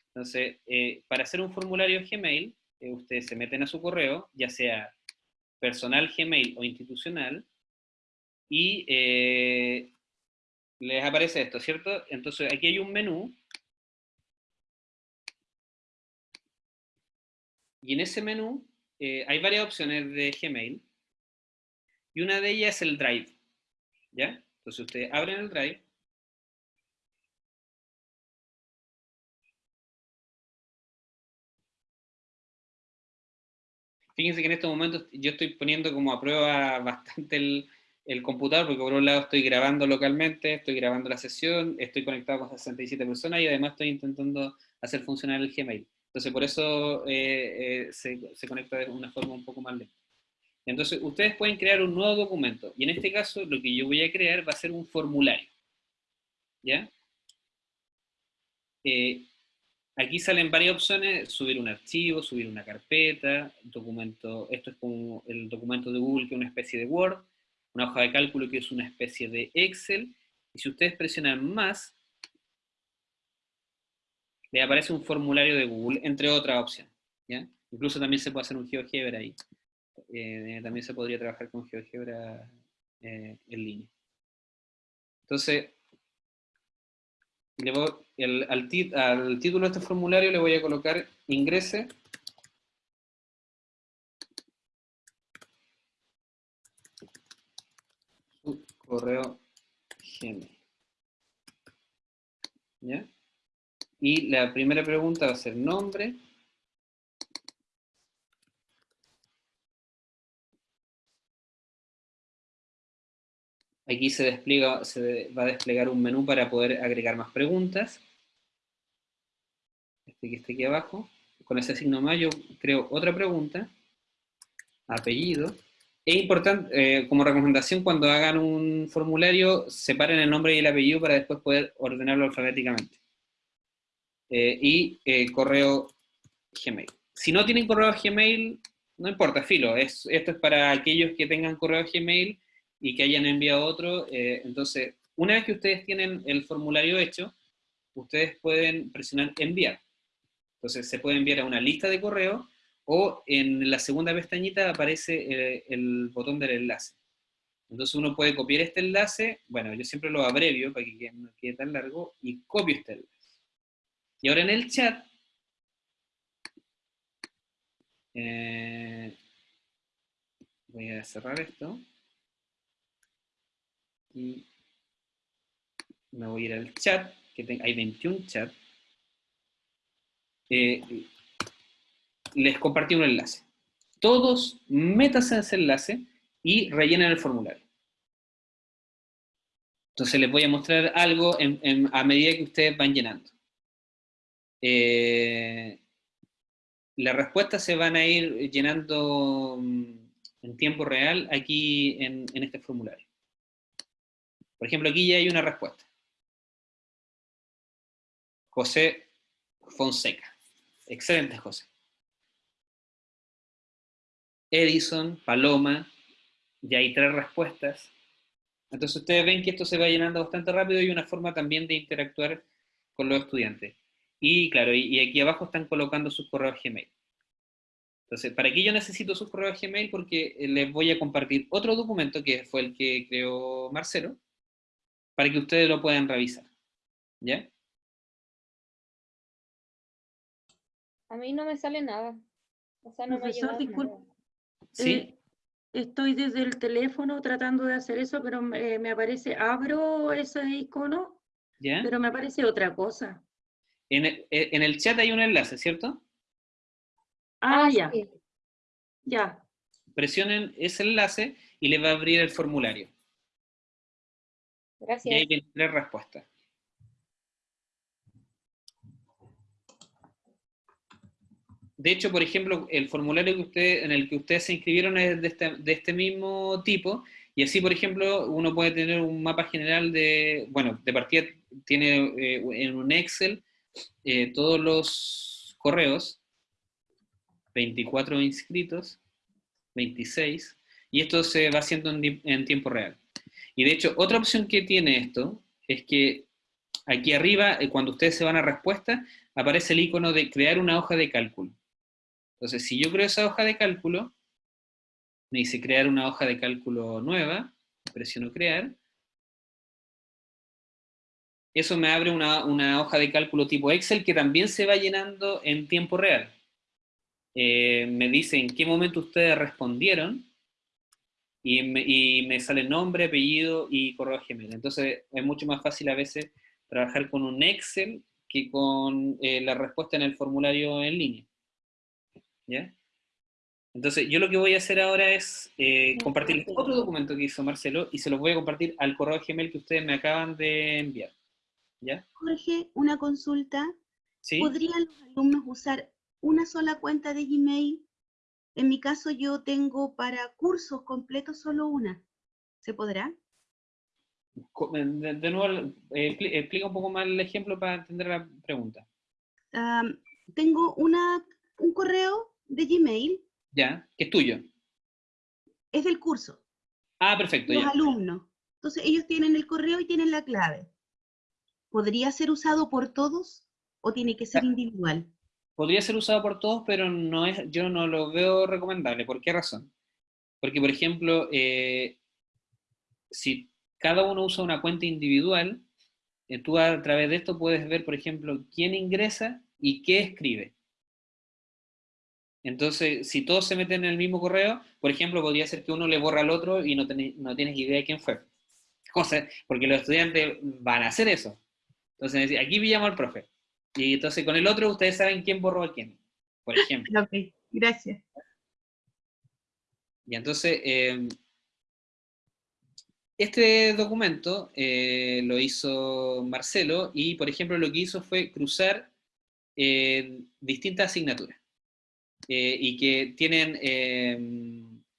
Entonces, eh, para hacer un formulario Gmail, eh, ustedes se meten a su correo, ya sea personal Gmail o institucional, y eh, les aparece esto, ¿cierto? Entonces, aquí hay un menú, y en ese menú eh, hay varias opciones de Gmail, y una de ellas es el Drive, ¿ya? Entonces ustedes abren el Drive, Fíjense que en estos momentos yo estoy poniendo como a prueba (laughs) bastante el, el, computador, porque por un lado estoy grabando localmente, estoy grabando la sesión, estoy conectado con 67 personas y además estoy intentando hacer funcionar el Gmail. Entonces, por eso eh, eh, se, se, conecta de una forma un poco más lenta. Entonces, ustedes pueden crear un nuevo documento. Y en este caso, lo que yo voy a crear va a ser un formulario. ¿Ya? Eh, aquí salen varias opciones, subir un archivo, subir una carpeta, documento, esto es como el documento de Google que es una especie de Word, una hoja de cálculo que es una especie de Excel, y si ustedes presionan más, le aparece un formulario de Google, entre otras opciones. ¿ya? Incluso también se puede hacer un GeoGebra ahí. Eh, eh, también se podría trabajar con GeoGebra eh, en línea. Entonces, le el, al, al título de este formulario le voy a colocar ingrese su correo Gmail. ¿Ya? Y la primera pregunta va a ser nombre. Aquí se, despliega, se va a desplegar un menú para poder agregar más preguntas. Este que está aquí abajo. Con ese signo más yo creo otra pregunta. Apellido. Es importante, eh, como recomendación, cuando hagan un formulario, separen el nombre y el apellido para después poder ordenarlo alfabéticamente. Eh, y eh, correo Gmail. Si no tienen correo Gmail, no importa, filo. Es, esto es para aquellos que tengan correo Gmail y que hayan enviado otro. entonces, una vez que ustedes tienen el formulario hecho, ustedes pueden presionar enviar. Entonces, se puede enviar a una lista de correo o en la segunda pestañita aparece eh, el, botón del enlace. Entonces uno puede copiar este enlace, bueno, yo siempre lo abrevio para que no quede tan largo, y copio este enlace. Y ahora en el chat, eh, voy a cerrar esto, y me voy a ir al chat, que hay 21 chats, eh, les compartí un enlace. Todos métanse en ese enlace y rellenen el formulario. Entonces les voy a mostrar algo a medida que ustedes van llenando. Eh, las respuestas se van a ir llenando mm, en tiempo real aquí en, en este formulario. Por ejemplo, aquí ya hay una respuesta. José Fonseca. Excelente, José. Edison, Paloma, ya hay tres respuestas. Entonces ustedes ven que esto se va llenando bastante rápido y una forma también de interactuar con los estudiantes. Y claro, y, aquí abajo están colocando sus correos Gmail. Entonces, ¿para qué yo necesito sus correos Gmail? Porque les voy a compartir otro documento que fue el que creó Marcelo, para que ustedes lo puedan revisar. ¿Ya? A mí no me sale nada. O sea, no me ¿Sí? Eh, estoy desde el teléfono tratando de hacer eso, pero me, aparece, abro ese icono, pero me aparece otra cosa. En el, eh, en el, chat hay un enlace, ¿cierto? Ah, ah ya. Ya. Presionen ese enlace y le va a abrir el formulario. Gracias. Y hay 23 respuestas. de hecho, por ejemplo, el formulario que usted, en el que ustedes se inscribieron es de este, de este mismo tipo, y así, por ejemplo, uno puede tener un mapa general de, bueno, de partida tiene eh, en un Excel eh, todos los correos, 24 inscritos, 26, y esto se va haciendo en, en tiempo real. Y de hecho, otra opción que tiene esto es que aquí arriba, eh, cuando ustedes se van a respuesta, aparece el icono de crear una hoja de cálculo. Entonces, si yo creo esa hoja de cálculo, me dice crear una hoja de cálculo nueva, presiono crear, eso me abre una, hoja de cálculo tipo Excel que también se va llenando en tiempo real. Eh, me dice en qué momento ustedes respondieron, y me, sale nombre, apellido y correo Gmail. Entonces es mucho más fácil a veces trabajar con un Excel que con eh, la respuesta en el formulario en línea. ¿ya? Entonces, yo lo que voy a hacer ahora es eh, compartir otro documento que hizo Marcelo y se los voy a compartir al correo Gmail que ustedes me acaban de enviar. ¿Ya? Jorge, una consulta. ¿Podrían los alumnos usar una sola cuenta de Gmail? En mi caso yo tengo para cursos completos solo una. ¿Se podrá? De, nuevo, eh, explica un poco más el ejemplo para entender la pregunta. tengo una, un correo de Gmail. Ya, que es tuyo. Es del curso. Ah, perfecto. Los alumnos. Entonces ellos tienen el correo y tienen la clave. ¿Podría ser usado por todos o tiene que ser individual? Podría ser usado por todos, pero no es, yo no lo veo recomendable. ¿Por qué razón? Porque, por ejemplo, eh, si cada uno usa una cuenta individual, eh, tú a través de esto puedes ver, por ejemplo, quién ingresa y qué escribe. Entonces, si todos se meten en el mismo correo, por ejemplo, podría ser que uno le borra al otro y no, no tienes idea de quién fue. cosas, porque los estudiantes van a hacer eso. Entonces, aquí pillamos al profe. Y entonces con el otro ustedes saben quién borró a quién, por ejemplo. Ok, gracias. Y entonces, eh, este documento eh, lo hizo Marcelo y, por ejemplo, lo que hizo fue cruzar eh, distintas asignaturas. y que tienen,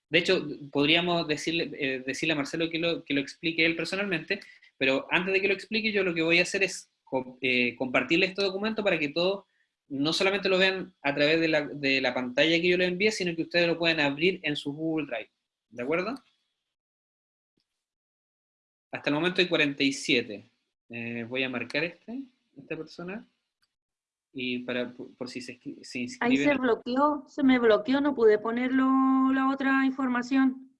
de hecho, podríamos decirle, decirle a Marcelo que lo, que lo explique él personalmente, pero antes de que lo explique, yo lo que voy a hacer es compartirle este documento para que todos no solamente lo vean a través de la, de la pantalla que yo les envíe, sino que ustedes lo pueden abrir en su Google Drive. ¿De acuerdo? Hasta el momento hay 47. Eh, voy a marcar este, esta persona. Y para, por, si se, se inscribe. Ahí se bloqueó, se me bloqueó, no pude ponerlo la otra información.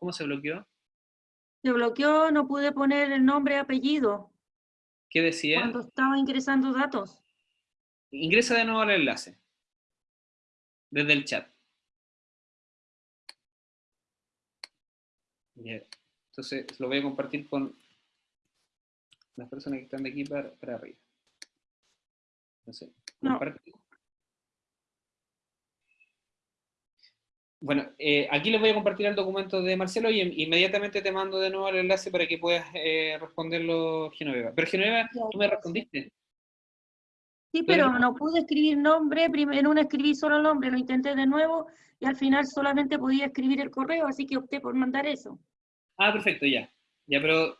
¿Cómo se bloqueó? Se bloqueó, no pude poner el nombre apellido. ¿Qué decía? Cuando estaba ingresando datos. Ingresa de nuevo al enlace. Desde el chat. Entonces lo voy a compartir con las personas que están de aquí para, arriba. Entonces, Bueno, eh, aquí les voy a compartir el documento de Marcelo y inmediatamente te mando de nuevo el enlace para que puedas eh, responderlo, Genoveva. Pero Genoveva, tú me respondiste. Sí, pero no pude escribir nombre, en una escribí solo el nombre, lo intenté de nuevo y al final solamente podía escribir el correo, así que opté por mandar eso. Ah, perfecto, ya. Ya, pero,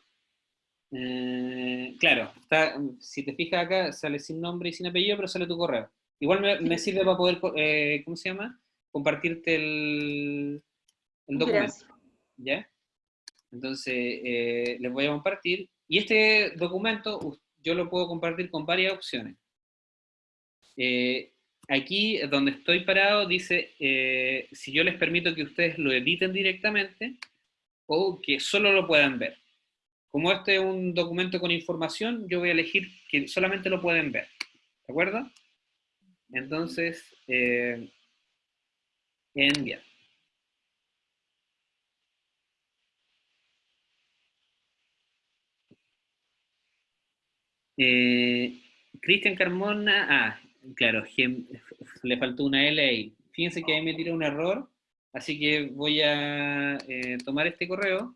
eh, claro, está, si te fijas acá, sale sin nombre y sin apellido, pero sale tu correo. Igual me, sirve para poder, eh, ¿cómo se llama? Compartirte el, el documento. ¿Ya? Entonces, eh, les voy a compartir. Y este documento yo lo puedo compartir con varias opciones. Eh, aquí donde estoy parado dice, eh, si yo les permito que ustedes lo editen directamente o que solo lo puedan ver. Como este es un documento con información, yo voy a elegir que solamente lo pueden ver. ¿De acuerdo? Entonces, eh, enviar. Cristian Carmona, ah, Claro, le faltó una L ahí. Fíjense que ahí me tiró un error, así que voy a eh, tomar este correo.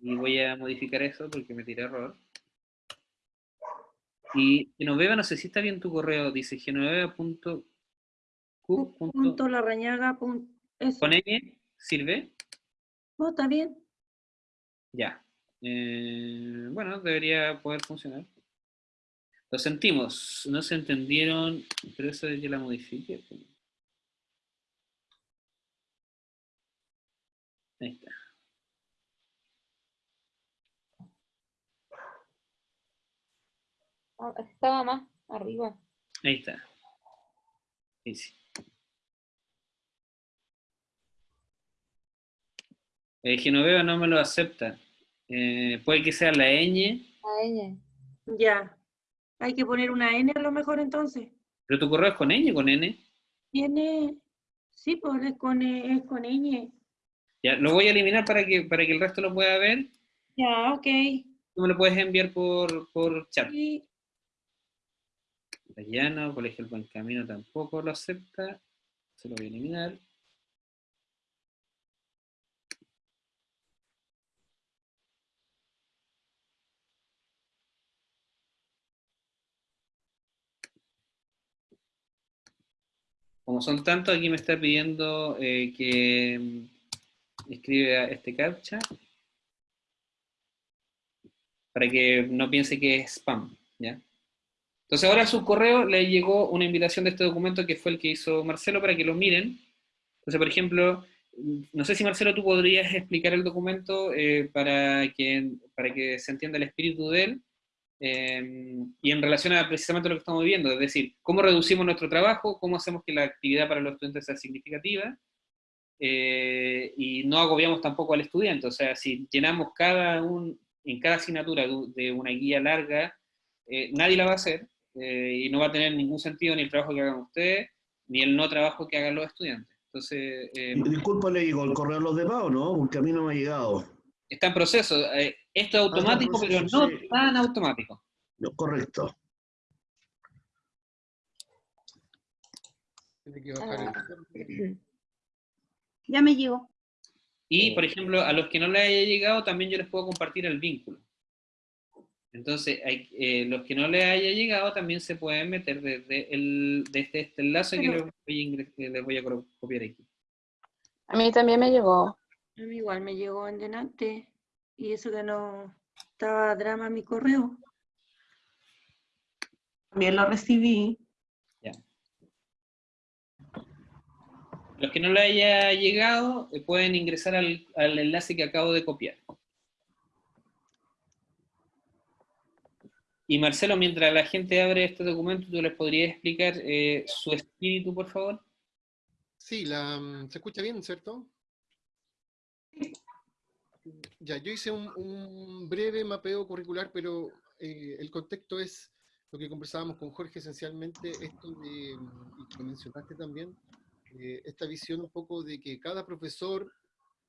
Y voy a modificar eso porque me tiré error. Y Genoveva, no sé si está bien tu correo, dice genoveva.q. Punto ¿Con N sirve? No, está bien. Ya. Eh, bueno, debería poder funcionar. Lo sentimos, no se entendieron, pero eso de que la modifique. Ahí está. Ah, estaba más arriba. Ahí está. Sí, Eh, Genoveva no me lo acepta. Eh, puede que sea la ñ. La ñ. Ya. Hay que poner una N a lo mejor entonces. ¿Pero tu correo es con ñ o con N? Tiene... Sí, pues es con, es con ñ. Ya, lo voy a eliminar para que, para que el resto lo pueda ver. Ya, ok. Tú me lo puedes enviar por, por chat. Sí. Llano, Colegio El Buen Camino tampoco lo acepta. Se lo voy a eliminar. Como son tantos, aquí me está pidiendo eh, que mm, escriba este captcha para que no piense que es spam, ¿ya? Entonces ahora a su correo le llegó una invitación de este documento que fue el que hizo Marcelo para que lo miren. Entonces, por ejemplo, no sé si Marcelo tú podrías explicar el documento eh, para, que, para que se entienda el espíritu de él eh, y en relación a precisamente lo que estamos viendo, es decir, cómo reducimos nuestro trabajo, cómo hacemos que la actividad para los estudiantes sea significativa eh, y no agobiamos tampoco al estudiante, o sea, si llenamos cada un en cada asignatura de una guía larga, eh, nadie la va a hacer y no va a tener ningún sentido ni el trabajo que hagan ustedes, ni el no trabajo que hagan los estudiantes. Entonces, Disculpa, le digo, ¿el correo los demás o no? Porque a mí no me ha llegado. Está en proceso. esto es automático, pero no tan automático. No, correcto. Ah. Ya me llegó. Y, por ejemplo, a los que no les haya llegado, también yo les puedo compartir el vínculo. Entonces, eh, los que no les haya llegado también se pueden meter desde, el, desde este enlace que, les voy, a, copiar aquí. A mí también me llegó. A mí igual me llegó en delante. Y eso que no estaba drama mi correo. También lo recibí. Los que no le haya llegado eh, pueden ingresar al, enlace que acabo de copiar. Y Marcelo, mientras la gente abre este documento, ¿tú les podrías explicar eh, su espíritu, por favor? Sí, mm, se escucha bien, ¿cierto? Ya, yo hice un, breve mapeo curricular, pero eh, el contexto es lo que conversábamos con Jorge esencialmente, esto de, y mencionaste también, eh, esta visión un poco de que cada profesor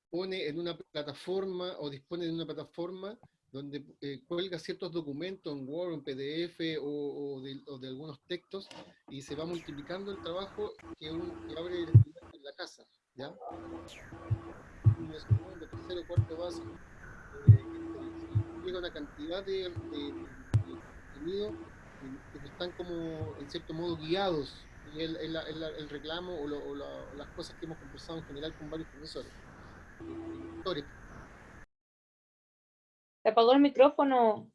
pone en una plataforma o dispone de una plataforma donde eh, cuelga ciertos documentos en Word, en PDF o, de, algunos textos y se va multiplicando el trabajo que, abre en la casa. ¿ya? Un segundo, tercero, cuarto básico, eh, llega una cantidad de, de, contenido que están como en cierto modo guiados y el, el, el, reclamo o, lo, o las cosas que hemos conversado en general con varios profesores. Se apagó el micrófono.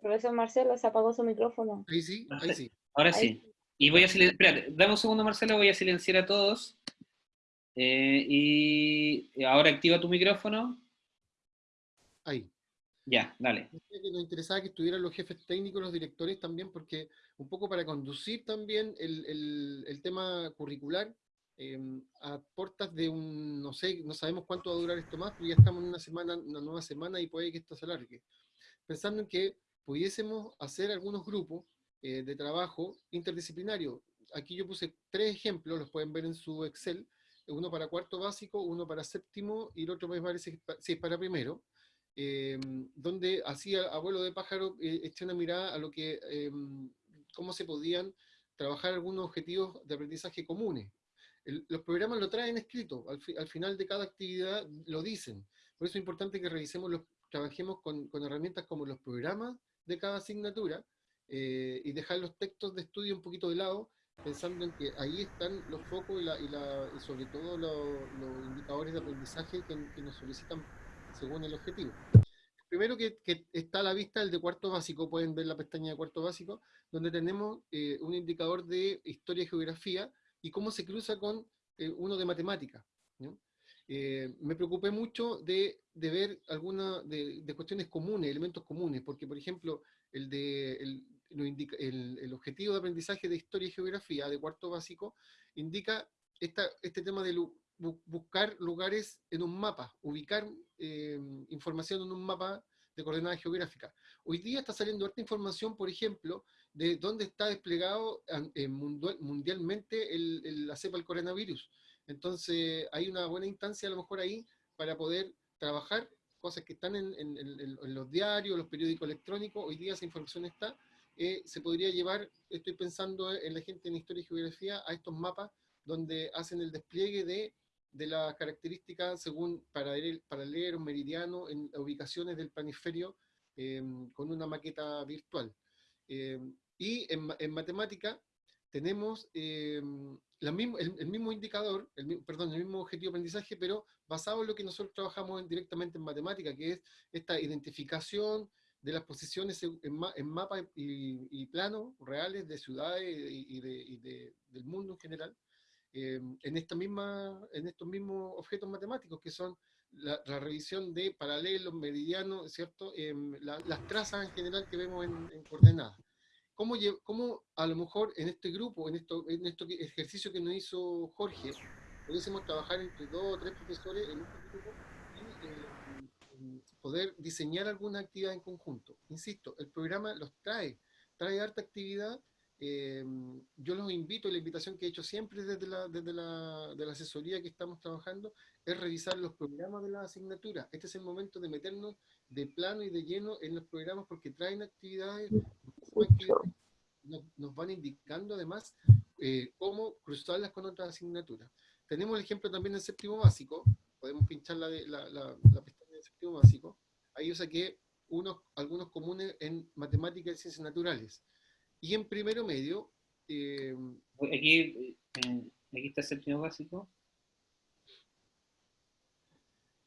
Profesor Marcelo, se apagó su micrófono. Ahí sí, ahí sí. Ahora sí. Y voy a silenciar, espérate, dame un segundo Marcelo, voy a silenciar a todos. Eh, y ahora activa tu micrófono. Ahí. Ya, dale. Nos interesaba que estuvieran los jefes técnicos, los directores también, porque un poco para conducir también el, tema curricular em, a puertas de un, no sé, no sabemos cuánto va a durar esto más, pero ya estamos en una semana, una nueva semana y puede que esto se alargue. Pensando en que pudiésemos hacer algunos grupos eh, de trabajo interdisciplinario. Aquí yo puse tres ejemplos, los pueden ver en su Excel, uno para cuarto básico, uno para séptimo y el otro me parece es para primero Em, donde hacía abuelo de pájaro eh, eché una mirada a lo que, em, cómo se podían trabajar algunos objetivos de aprendizaje comunes. Los programas lo traen escrito, al, final de cada actividad lo dicen. Por eso es importante que revisemos, los, trabajemos con, herramientas como los programas de cada asignatura eh, y dejar los textos de estudio un poquito de lado, pensando en que ahí están los focos y, sobre todo los, indicadores de aprendizaje que, que nos solicitan según el objetivo. Primero que, está a la vista el de cuarto básico, pueden ver la pestaña de cuarto básico, donde tenemos eh, un indicador de historia y geografía y cómo se cruza con eh, uno de matemática. Eh, me preocupé mucho de, ver algunas de, cuestiones comunes, elementos comunes, porque por ejemplo, el, de, el, objetivo de aprendizaje de historia y geografía de cuarto básico indica esta, este tema de buscar lugares en un mapa, ubicar eh, información en un mapa de coordenadas geográficas. Hoy día está saliendo esta información, por ejemplo, de dónde está desplegado eh, mundialmente el, la cepa del coronavirus. Entonces, hay una buena instancia a lo mejor ahí para poder trabajar cosas que están en, los diarios, los periódicos electrónicos, hoy día esa información está, eh, se podría llevar, estoy pensando en la gente en historia y geografía, a estos mapas donde hacen el despliegue de de las características según para leer un meridiano en ubicaciones del planisferio em, con una maqueta virtual. Em, y en, matemática tenemos em, la el, mismo indicador, el, perdón, el mismo objetivo de aprendizaje, pero basado en lo que nosotros trabajamos directamente en matemática, que es esta identificación de las posiciones en, en mapas y, planos reales de ciudades y, del mundo en general, Em, en, esta misma, en estos mismos objetos matemáticos, que son la, revisión de paralelos, meridianos, ¿cierto? Em, las trazas en general que vemos en, coordenadas. ¿Cómo, ¿Cómo, a lo mejor en este grupo, en, esto, en este ejercicio que nos hizo Jorge, pudiésemos trabajar entre dos o tres profesores en un grupo y eh, poder diseñar alguna actividad en conjunto. Insisto, el programa los trae, trae harta actividad. Eh, yo los invito, la invitación que he hecho siempre desde la, desde la, de la asesoría que estamos trabajando, es revisar los programas de la asignatura. Este es el momento de meternos de plano y de lleno en los programas porque traen actividades, nos, van indicando además eh, cómo cruzarlas con otras asignaturas. Tenemos el ejemplo también del séptimo básico, podemos pinchar la, la, la, pestaña del séptimo básico, ahí yo saqué unos, algunos comunes en matemáticas y ciencias naturales. Y en primero medio... Eh, aquí, aquí está el séptimo básico.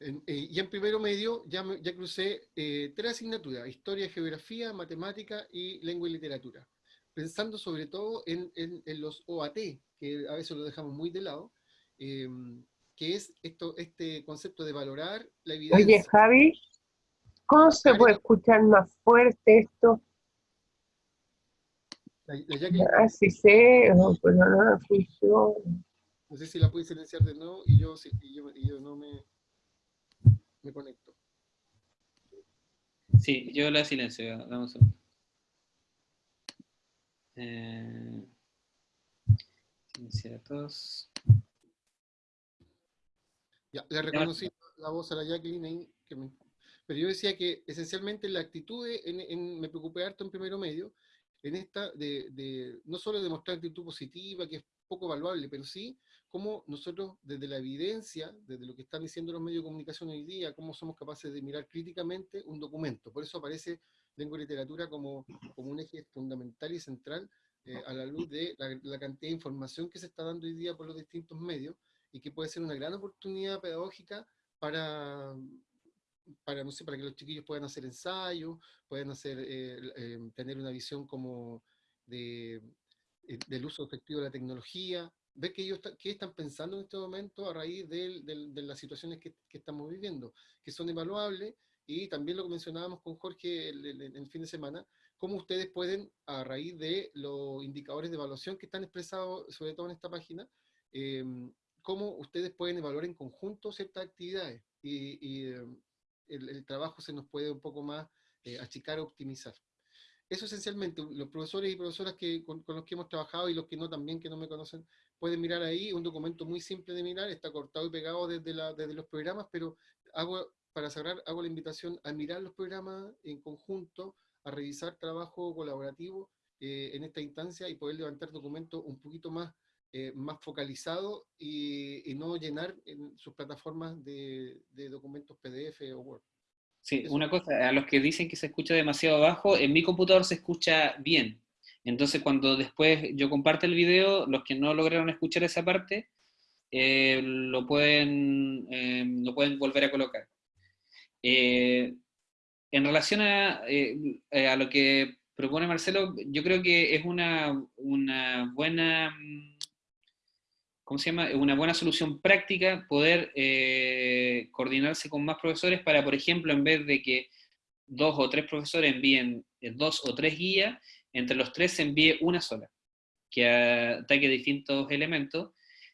Eh, y en primero medio ya, ya crucé eh, tres asignaturas, historia, geografía, matemática y lengua y literatura. Pensando sobre todo en, en, en los OAT, que a veces lo dejamos muy de lado, que es esto, este concepto de valorar la evidencia. Oye, Javi, ¿cómo se puede escuchar más fuerte esto? La, ah, sí sé, no, pues no, no No sé si la puedes silenciar de nuevo y yo, y yo, y yo no me, me conecto. Sí, yo la silencio, vamos a ver. Eh, silenciar a todos. Ya, le reconocí la voz a la Jacqueline pero yo decía que esencialmente la actitud, en, me preocupé harto en primero medio, en esta de, no solo demostrar actitud positiva, que es poco evaluable, pero sí cómo nosotros desde la evidencia, desde lo que están diciendo los medios de comunicación hoy día, cómo somos capaces de mirar críticamente un documento. Por eso aparece lengua y literatura como, como un eje fundamental y central eh, a la luz de la, la, cantidad de información que se está dando hoy día por los distintos medios, y que puede ser una gran oportunidad pedagógica para, para, no sé, para que los chiquillos puedan hacer ensayos, puedan hacer, eh, eh, tener una visión como de, eh, del uso efectivo de la tecnología, ver que ellos qué están pensando en este momento a raíz de, de, las situaciones que, que, estamos viviendo, que son evaluables, y también lo que mencionábamos con Jorge el, el, fin de semana, cómo ustedes pueden, a raíz de los indicadores de evaluación que están expresados, sobre todo en esta página, cómo ustedes pueden evaluar en conjunto ciertas actividades. Y, eh, el, trabajo se nos puede un poco más eh, achicar optimizar. Eso esencialmente, los profesores y profesoras que, con, los que hemos trabajado y los que no también, que no me conocen, pueden mirar ahí, un documento muy simple de mirar, está cortado y pegado desde, la, desde los programas, pero hago, para cerrar, hago la invitación a mirar los programas en conjunto, a revisar trabajo colaborativo eh, en esta instancia y poder levantar documentos un poquito más eh, más focalizado y, no llenar en sus plataformas de, documentos PDF o Word. Sí, una cosa, a los que dicen que se escucha demasiado bajo, en mi computador se escucha bien. Entonces cuando después yo comparto el video, los que no lograron escuchar esa parte, eh, lo, pueden, eh, lo pueden volver a colocar. en relación a, a, lo que propone Marcelo, yo creo que es una, una buena ¿cómo se llama? Una buena solución práctica poder eh, coordinarse con más profesores para, por ejemplo, en vez de que dos o tres profesores envíen eh, dos o tres guías, entre los tres se envíe una sola, que ataque distintos elementos,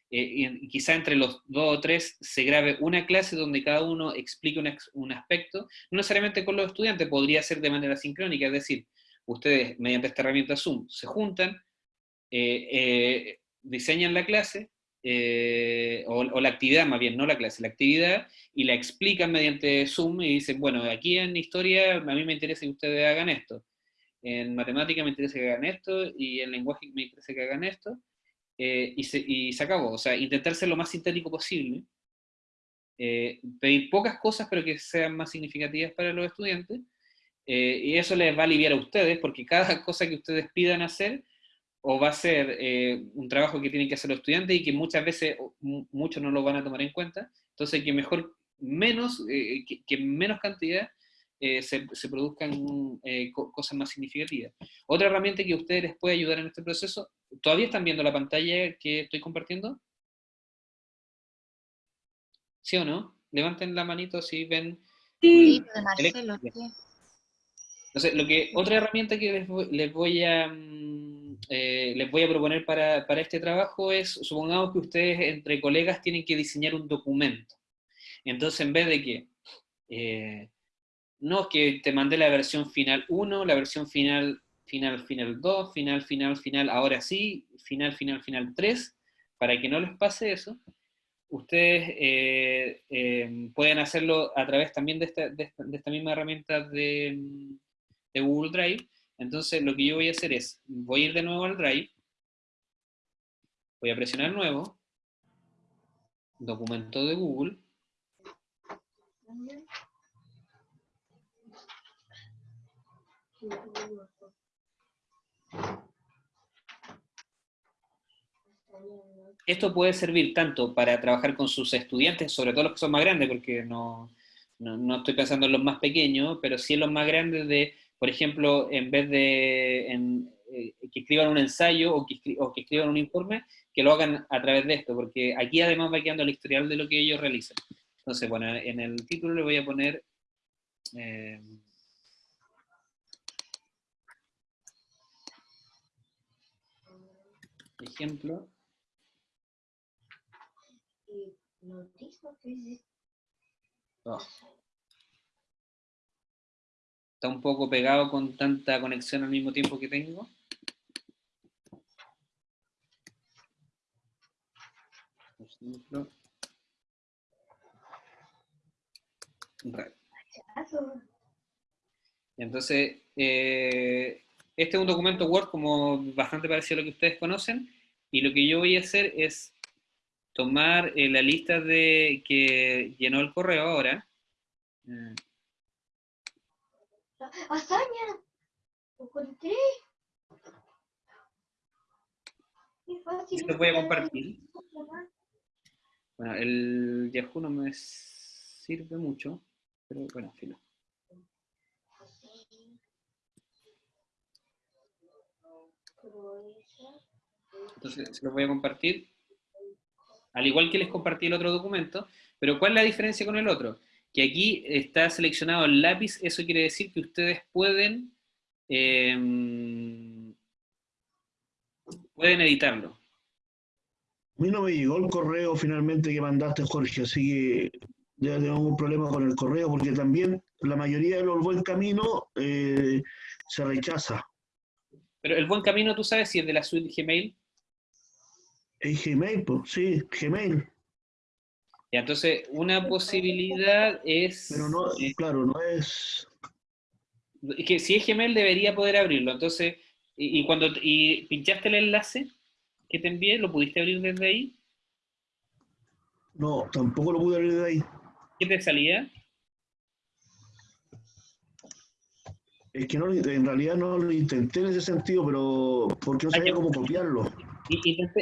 eh, y quizá entre los dos o tres se grabe una clase donde cada uno explique un, aspecto, no necesariamente con los estudiantes, podría ser de manera sincrónica, es decir, ustedes mediante esta herramienta Zoom se juntan, diseñan la clase, eh, o, la actividad más bien, no la clase, la actividad, y la explican mediante Zoom y dicen, bueno, aquí en historia a mí me interesa que ustedes hagan esto, en matemática me interesa que hagan esto, y en lenguaje me interesa que hagan esto, eh, y, se, y, se, acabó, o sea, intentar ser lo más sintético posible, eh, pedir pocas cosas pero que sean más significativas para los estudiantes, y eso les va a aliviar a ustedes, porque cada (laughs) cosa que ustedes pidan hacer, o va a ser eh, un trabajo que tienen que hacer los estudiantes y que muchas veces muchos no lo van a tomar en cuenta, entonces que mejor menos, eh, que, menos cantidad eh, se, se, produzcan cosas más significativas. Otra herramienta que a ustedes les puede ayudar en este proceso, ¿todavía están viendo la pantalla que estoy compartiendo? ¿Sí o no? Levanten la manito si ven... Sí, Marcelo, Entonces, lo que, otra herramienta que les voy, a... Mm, eh, les voy a proponer para, para, este trabajo es, supongamos que ustedes entre colegas tienen que diseñar un documento. Entonces, en vez de que, eh, no, que te mandé la versión final 1, la versión final, final, final 2, final, final, final, ahora sí, final, final, final 3, para que no les pase eso, ustedes eh, pueden hacerlo a través también de esta, de esta, misma herramienta de, de Google Drive, entonces lo que yo voy a hacer es, voy a ir de nuevo al Drive, voy a presionar nuevo, documento de Google, Esto puede servir tanto para trabajar con sus estudiantes, sobre todo los que son más grandes, porque no, no, estoy pensando en los más pequeños, pero sí en los más grandes de por ejemplo, en vez de eh, que escriban un ensayo o que, escriban un informe, que lo hagan a través de esto, porque aquí además va quedando el historial de lo que ellos realizan. Entonces, bueno, en el título le voy a poner... Eh, ejemplo. Oh está un poco pegado con tanta conexión al mismo tiempo que tengo. Entonces, eh, este es un documento Word como bastante parecido a lo que ustedes conocen, y lo que yo voy a hacer es tomar eh, la lista de que llenó el correo ahora, ¡Hazaña! ¡Lo encontré! Fácil. Esto voy a compartir. Bueno, el Yahoo no me sirve mucho, pero bueno, filo. Entonces se lo voy a compartir. Al igual que les compartí el otro documento, pero ¿cuál es la diferencia con el otro? Que aquí está seleccionado el lápiz, eso quiere decir que ustedes pueden, em, pueden editarlo. A mí no me llegó el correo finalmente que mandaste, Jorge, así que ya tengo un problema con el correo, porque también la mayoría de los buen camino eh, se rechaza. Pero el buen camino, ¿tú sabes si es de la suite Gmail? ¿Es Gmail? Pues, sí, Gmail. Y entonces, una posibilidad es... Pero no, claro, no es... Es que si es Gmail debería poder abrirlo. Entonces, y, cuando y pinchaste el enlace que te envié, ¿lo pudiste abrir desde ahí? No, tampoco lo pude abrir desde ahí. ¿Qué te salía? Es que no, en realidad no lo intenté en ese sentido, pero porque no sabía cómo copiarlo.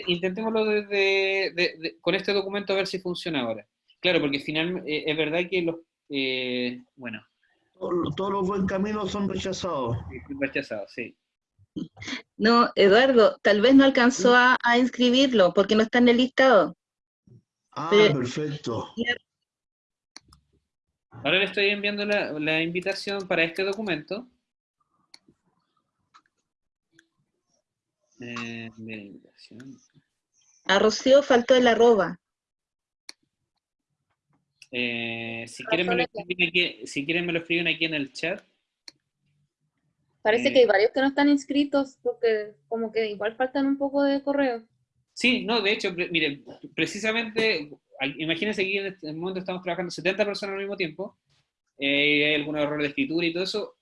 Intentémoslo desde, con este documento a ver si funciona ahora. Claro, porque finalmente eh, es verdad que los... Eh, bueno. Todos, los buen caminos son rechazados. Rechazados, sí. No, Eduardo, tal vez no alcanzó a, inscribirlo porque no está en el listado. Ah, perfecto. Ahora le estoy enviando la invitación para este documento. Eh, a Rocío faltó el arroba. Eh, si, quieren me lo escriben aquí, si quieren me lo escriben aquí en el chat. Parece que hay varios que no están inscritos porque como que igual faltan un poco de correo. Sí, no, de hecho, miren, precisamente, imagínense que en este momento estamos trabajando 70 personas al mismo tiempo, eh, hay algunos errores de escritura y todo eso.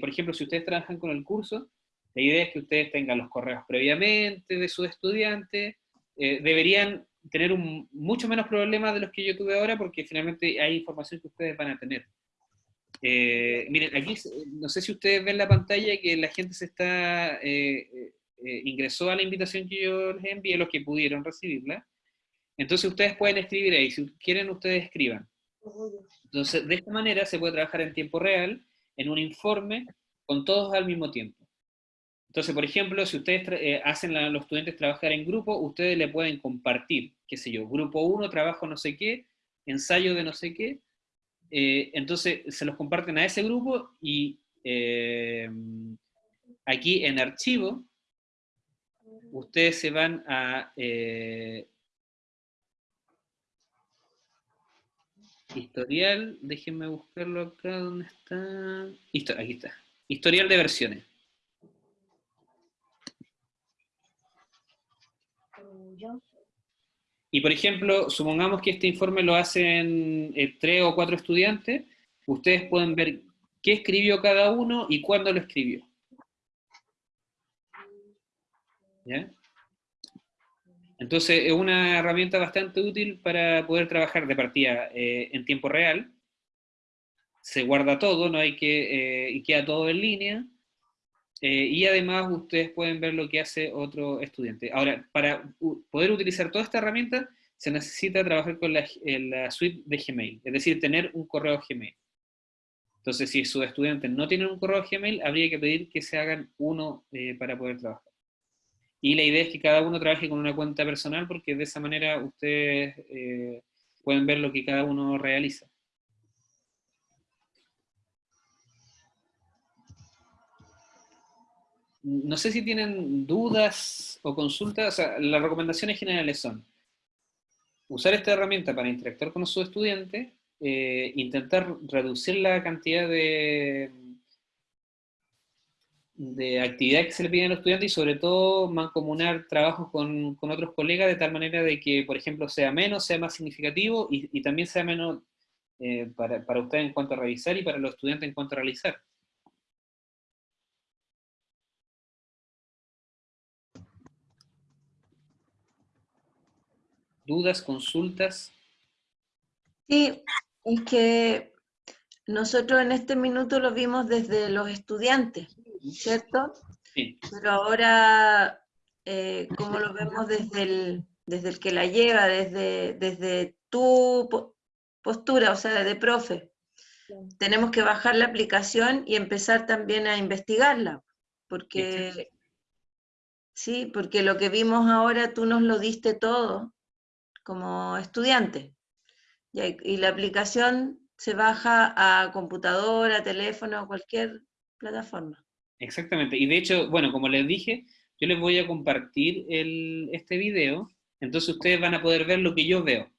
por ejemplo, si ustedes trabajan con el curso, la idea es que ustedes tengan los correos previamente de sus estudiantes, eh, deberían tener mucho menos problemas de los que yo tuve ahora porque finalmente hay información que ustedes van a tener. Eh, miren, aquí no sé si ustedes ven la pantalla que la gente se está, eh, ingresó a la invitación que yo les envié, los que pudieron recibirla. Entonces ustedes pueden escribir ahí, si quieren ustedes escriban. Entonces, de esta manera se puede trabajar en tiempo real, en un informe, con todos al mismo tiempo. Entonces, por ejemplo, si ustedes eh, hacen a los estudiantes trabajar en grupo, ustedes le pueden compartir, qué sé yo, grupo 1, trabajo no sé qué, ensayo de no sé qué, eh, entonces se los comparten a ese grupo y eh, aquí en archivo, ustedes se van a historial, déjenme buscarlo acá, ¿dónde está? aquí está, historial de versiones. Y por ejemplo, supongamos que este informe lo hacen eh, tres o cuatro estudiantes, ustedes pueden ver qué escribió cada uno y cuándo lo escribió. Entonces es una herramienta bastante útil para poder trabajar de partida eh, en tiempo real. Se guarda todo, no hay que, eh, y queda todo en línea. Eh, y además ustedes pueden ver lo que hace otro estudiante. Ahora, para poder utilizar toda esta herramienta, se necesita trabajar con la, suite de Gmail, es decir, tener un correo Gmail. Entonces, si sus estudiantes no tienen un correo Gmail, habría que pedir que se hagan uno para poder trabajar. Y la idea es que cada uno trabaje con una cuenta personal porque de esa manera ustedes eh, pueden ver lo que cada uno realiza. No sé si tienen dudas o consultas, las recomendaciones generales son usar esta herramienta para interactuar con sus estudiantes, eh, intentar reducir la cantidad de, de actividad que se le piden a los estudiantes y sobre todo mancomunar trabajos con, con, otros colegas de tal manera de que, por ejemplo, sea menos, sea más significativo y, también sea menos eh, para, para ustedes en cuanto a revisar y para los estudiantes en cuanto a realizar. ¿Dudas, consultas? Sí, es que nosotros en este minuto lo vimos desde los estudiantes, ¿cierto? Sí. Pero ahora, eh, como lo vemos desde el, desde el que la lleva, desde, desde tu postura, o sea, de profe, tenemos que bajar la aplicación y empezar también a investigarla, porque... Sí, porque lo que vimos ahora tú nos lo diste todo como estudiante. Y, la aplicación se baja a computadora, teléfono, cualquier plataforma. Exactamente, y de hecho, bueno, como les dije, yo les voy a compartir el, este video, entonces ustedes van a poder ver lo que yo veo.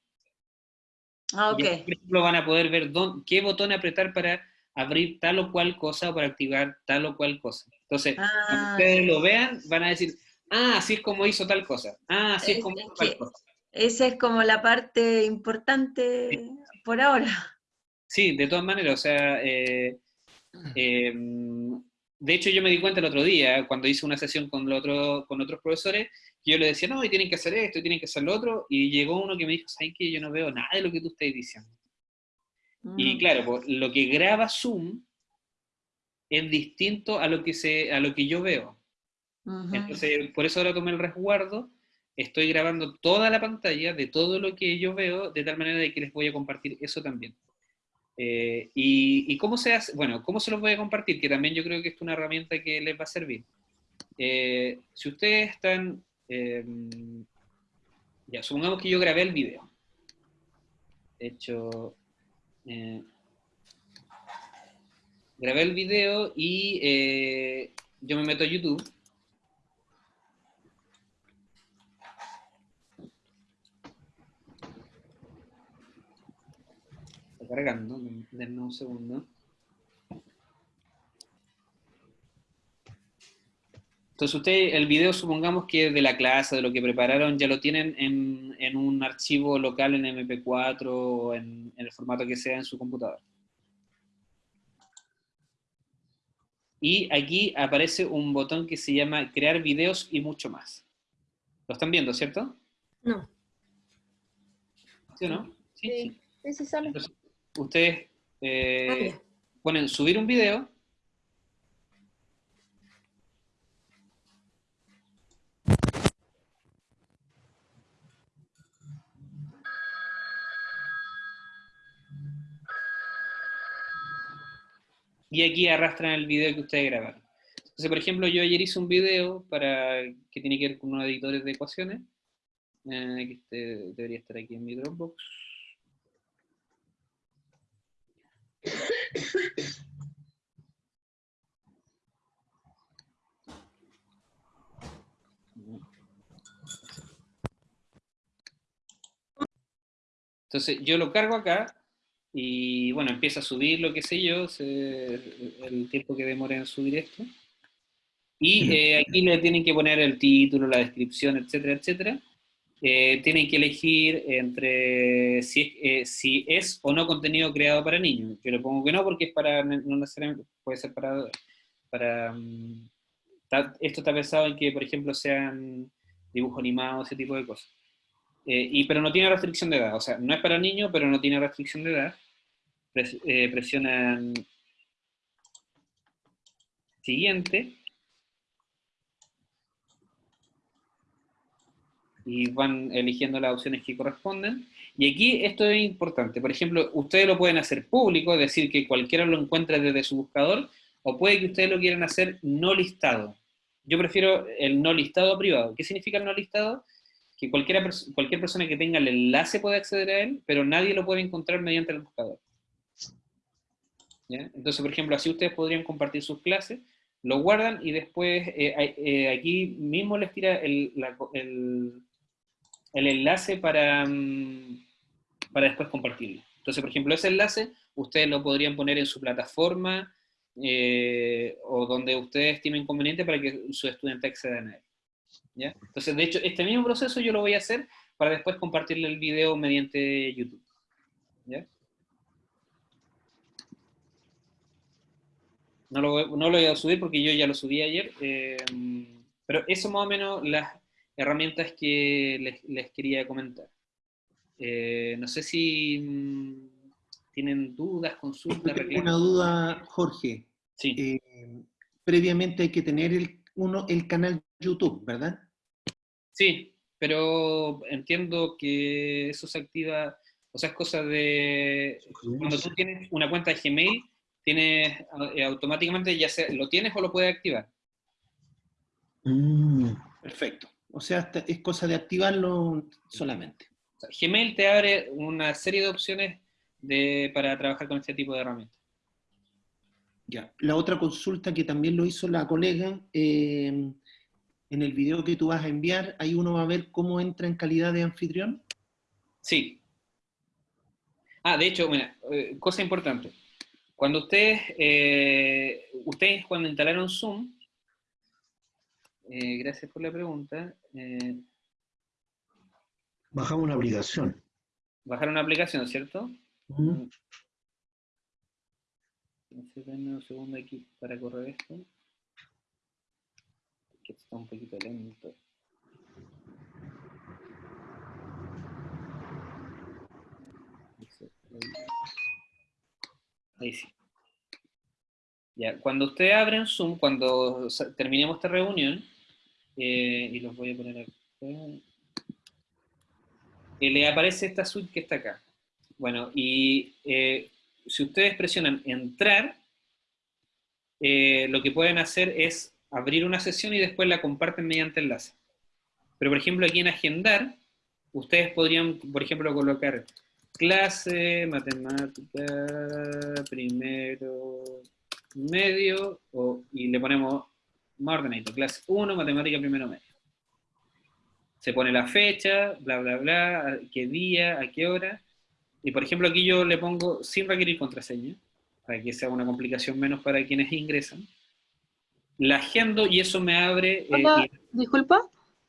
Ah, ok. por ejemplo, van a poder ver qué botón apretar para abrir tal o cual cosa o para activar tal o cual cosa. Entonces, cuando ah, ustedes lo vean, van a decir, ah, así es como hizo tal cosa, ah, así es, como hizo tal cosa. Esa es como la parte importante por ahora. Sí, de todas maneras, o sea, eh, eh, de hecho, yo me di cuenta el otro día, cuando hice una sesión con, con otros profesores, que yo le decía, no, y tienen que hacer esto, y tienen que hacer lo otro, y llegó uno que me dijo, ¿sabes qué? Yo no veo nada de lo que tú estás diciendo. Y mm. claro, pues, lo que graba Zoom es distinto a lo que, se, a lo que yo veo. Entonces, por eso ahora tomé el resguardo, estoy grabando toda la pantalla de todo lo que yo veo, de tal manera de que les voy a compartir eso también. Eh, y, cómo se hace? Bueno, ¿cómo se los voy a compartir? Que también yo creo que es una herramienta que les va a servir. Eh, si ustedes están... Em, ya, supongamos que yo grabé el video. De hecho... Eh, grabé el video y yo me meto a YouTube cargando, denme un segundo. Entonces ustedes, el video supongamos que de la clase, de lo que prepararon, ya lo tienen en, un archivo local en MP4 o en, el formato que sea en su computador. Y aquí aparece un botón que se llama crear videos y mucho más. ¿Lo están viendo, cierto? No. ¿Sí o no? Sí, sí, sí, sale ustedes eh, ponen subir un video. Y aquí arrastran el video que ustedes grabaron. Entonces, por ejemplo, yo ayer hice un video para que tiene que ver con unos editores de ecuaciones. Eh, que este debería estar aquí en mi Dropbox. Entonces yo lo cargo acá y bueno, empieza a subir lo que sé yo, el tiempo que demora en subir esto. Y eh, aquí le tienen que poner el título, la descripción, etcétera, etcétera. Eh, tienen que elegir entre si, eh, si, es o no contenido creado para niños. Yo le pongo que no porque es para, puede ser para, para mm, esto está pensado en que, por ejemplo, sean dibujos animados, ese tipo de cosas. Eh, y, pero no tiene restricción de edad, o sea, no es para niños, pero no tiene restricción de edad. Eh, presionan siguiente. Y van eligiendo las opciones que corresponden. Y aquí esto es importante. Por ejemplo, ustedes lo pueden hacer público, es decir, que cualquiera lo encuentre desde su buscador, o puede que ustedes lo quieran hacer no listado. Yo prefiero el no listado privado. ¿Qué significa el no listado? Que cualquiera, cualquier persona que tenga el enlace puede acceder a él, pero nadie lo puede encontrar mediante el buscador. Entonces, por ejemplo, así ustedes podrían compartir sus clases, lo guardan y después eh, eh, aquí mismo les tira el, el, enlace para, mm, para después compartirlo. Entonces, por ejemplo, ese enlace ustedes lo podrían poner en su plataforma, eh, o donde ustedes estimen conveniente para que su estudiante accedan a él. ¿ya? Entonces, de hecho, este mismo proceso yo lo voy a hacer para después compartirle el video mediante YouTube. ¿ya? No lo, no lo, voy a subir porque yo ya lo subí ayer, eh, pero eso más o menos las herramientas que les, les quería comentar. Eh, no sé si mm, tienen dudas, consultas, Una duda, Jorge. Sí. Eh, previamente hay que tener el, uno, el canal YouTube, ¿verdad? Sí, pero entiendo que eso se activa, o sea, es cosa de... Cuando tú tienes una cuenta de Gmail, tienes eh, automáticamente, ya sea, lo tienes o lo puedes activar. Mm, perfecto. O sea, es cosa de activarlo solamente. Gmail te abre una serie de opciones para trabajar con este tipo de herramientas. Ya. La otra consulta que también lo hizo la colega, eh, en el video que tú vas a enviar, ahí uno va a ver cómo entra en calidad de anfitrión. Sí. Ah, de hecho, mira, eh, cosa importante. Cuando ustedes, eh, ustedes cuando instalaron Zoom, gracias por la pregunta. Bajamos una aplicación. Bajaron una aplicación, ¿cierto? Uh un segundo aquí para correr esto. Que está un poquito lento. Ahí sí. Ya, cuando usted abre en Zoom, cuando terminemos esta reunión, eh, y los voy a poner acá, eh, le aparece esta suite que está acá. Bueno, y eh, si ustedes presionan entrar, lo que pueden hacer es abrir una sesión y después la comparten mediante enlace. Pero por ejemplo aquí en agendar, ustedes podrían, por ejemplo, colocar clase, matemática, primero, medio, y le ponemos más ordenadito, clase 1, matemática primero medio. Se pone la fecha, bla, bla, bla, qué día, a qué hora, y por ejemplo aquí yo le pongo sin requerir contraseña, para que sea una complicación menos para quienes ingresan. La agendo y eso me abre... Eh, disculpa.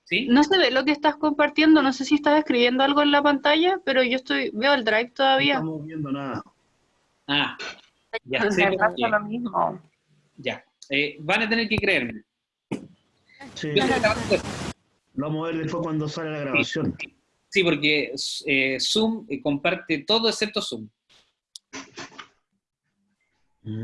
¿Sí? No se ve lo que estás compartiendo, no sé si estás escribiendo algo en la pantalla, pero yo estoy veo el drive todavía. No estamos viendo nada. Ah, ya sé. pasa lo mismo. Ya, eh, van a tener que creerme. Sí. Lo vamos a ver después cuando sale la grabación. Sí, porque eh, Zoom eh, comparte todo excepto Zoom. Mm.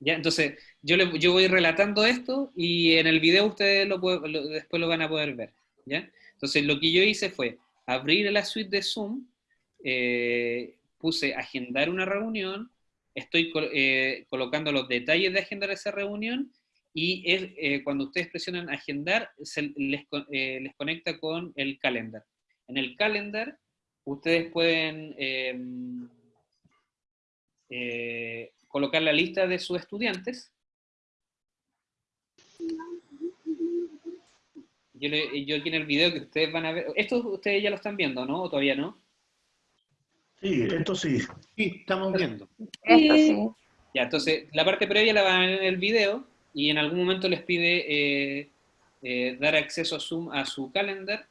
Ya, entonces, yo, yo voy relatando esto y en el video ustedes lo, después lo van a poder ver. ¿ya? Entonces, lo que yo hice fue abrir la suite de Zoom, eh, puse agendar una reunión, estoy colocando los detalles de agendar esa reunión y es, cuando ustedes presionan agendar, les, les conecta con el calendar. En el calendar, ustedes pueden em, eh, colocar la lista de sus estudiantes. Yo, aquí en el video que ustedes van a ver, esto ustedes ya lo están viendo, ¿no? ¿O todavía no? Sí, esto sí. Sí, estamos viendo. Esto sí. Ya, entonces, la parte previa la van a ver en el video y en algún momento les pide eh, eh, dar acceso a Zoom a su calendar.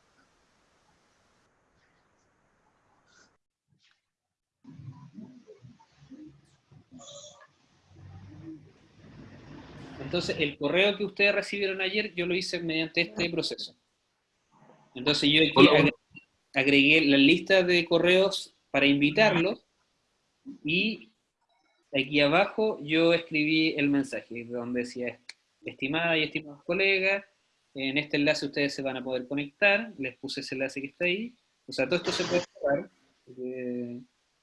Entonces, el correo que ustedes recibieron ayer, yo lo hice mediante este proceso. Entonces, yo aquí agregué, agregué la lista de correos para invitarlos y aquí abajo yo escribí el mensaje donde decía, estimada y estimados colegas, en este enlace ustedes se van a poder conectar, les puse ese enlace que está ahí, o sea, todo esto se puede cerrar,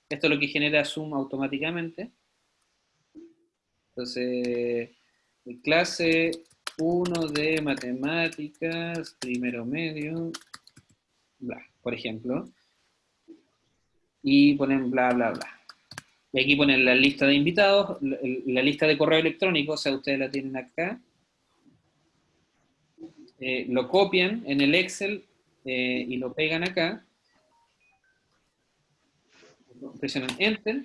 esto es lo que genera Zoom automáticamente. Entonces, clase 1 de matemáticas, primero medio, bla, por ejemplo, y ponen bla, bla, bla. Y aquí ponen la lista de invitados, la, lista de correo electrónico, o sea, ustedes la tienen acá. Eh, lo copian en el Excel eh, y lo pegan acá. Presionan Enter.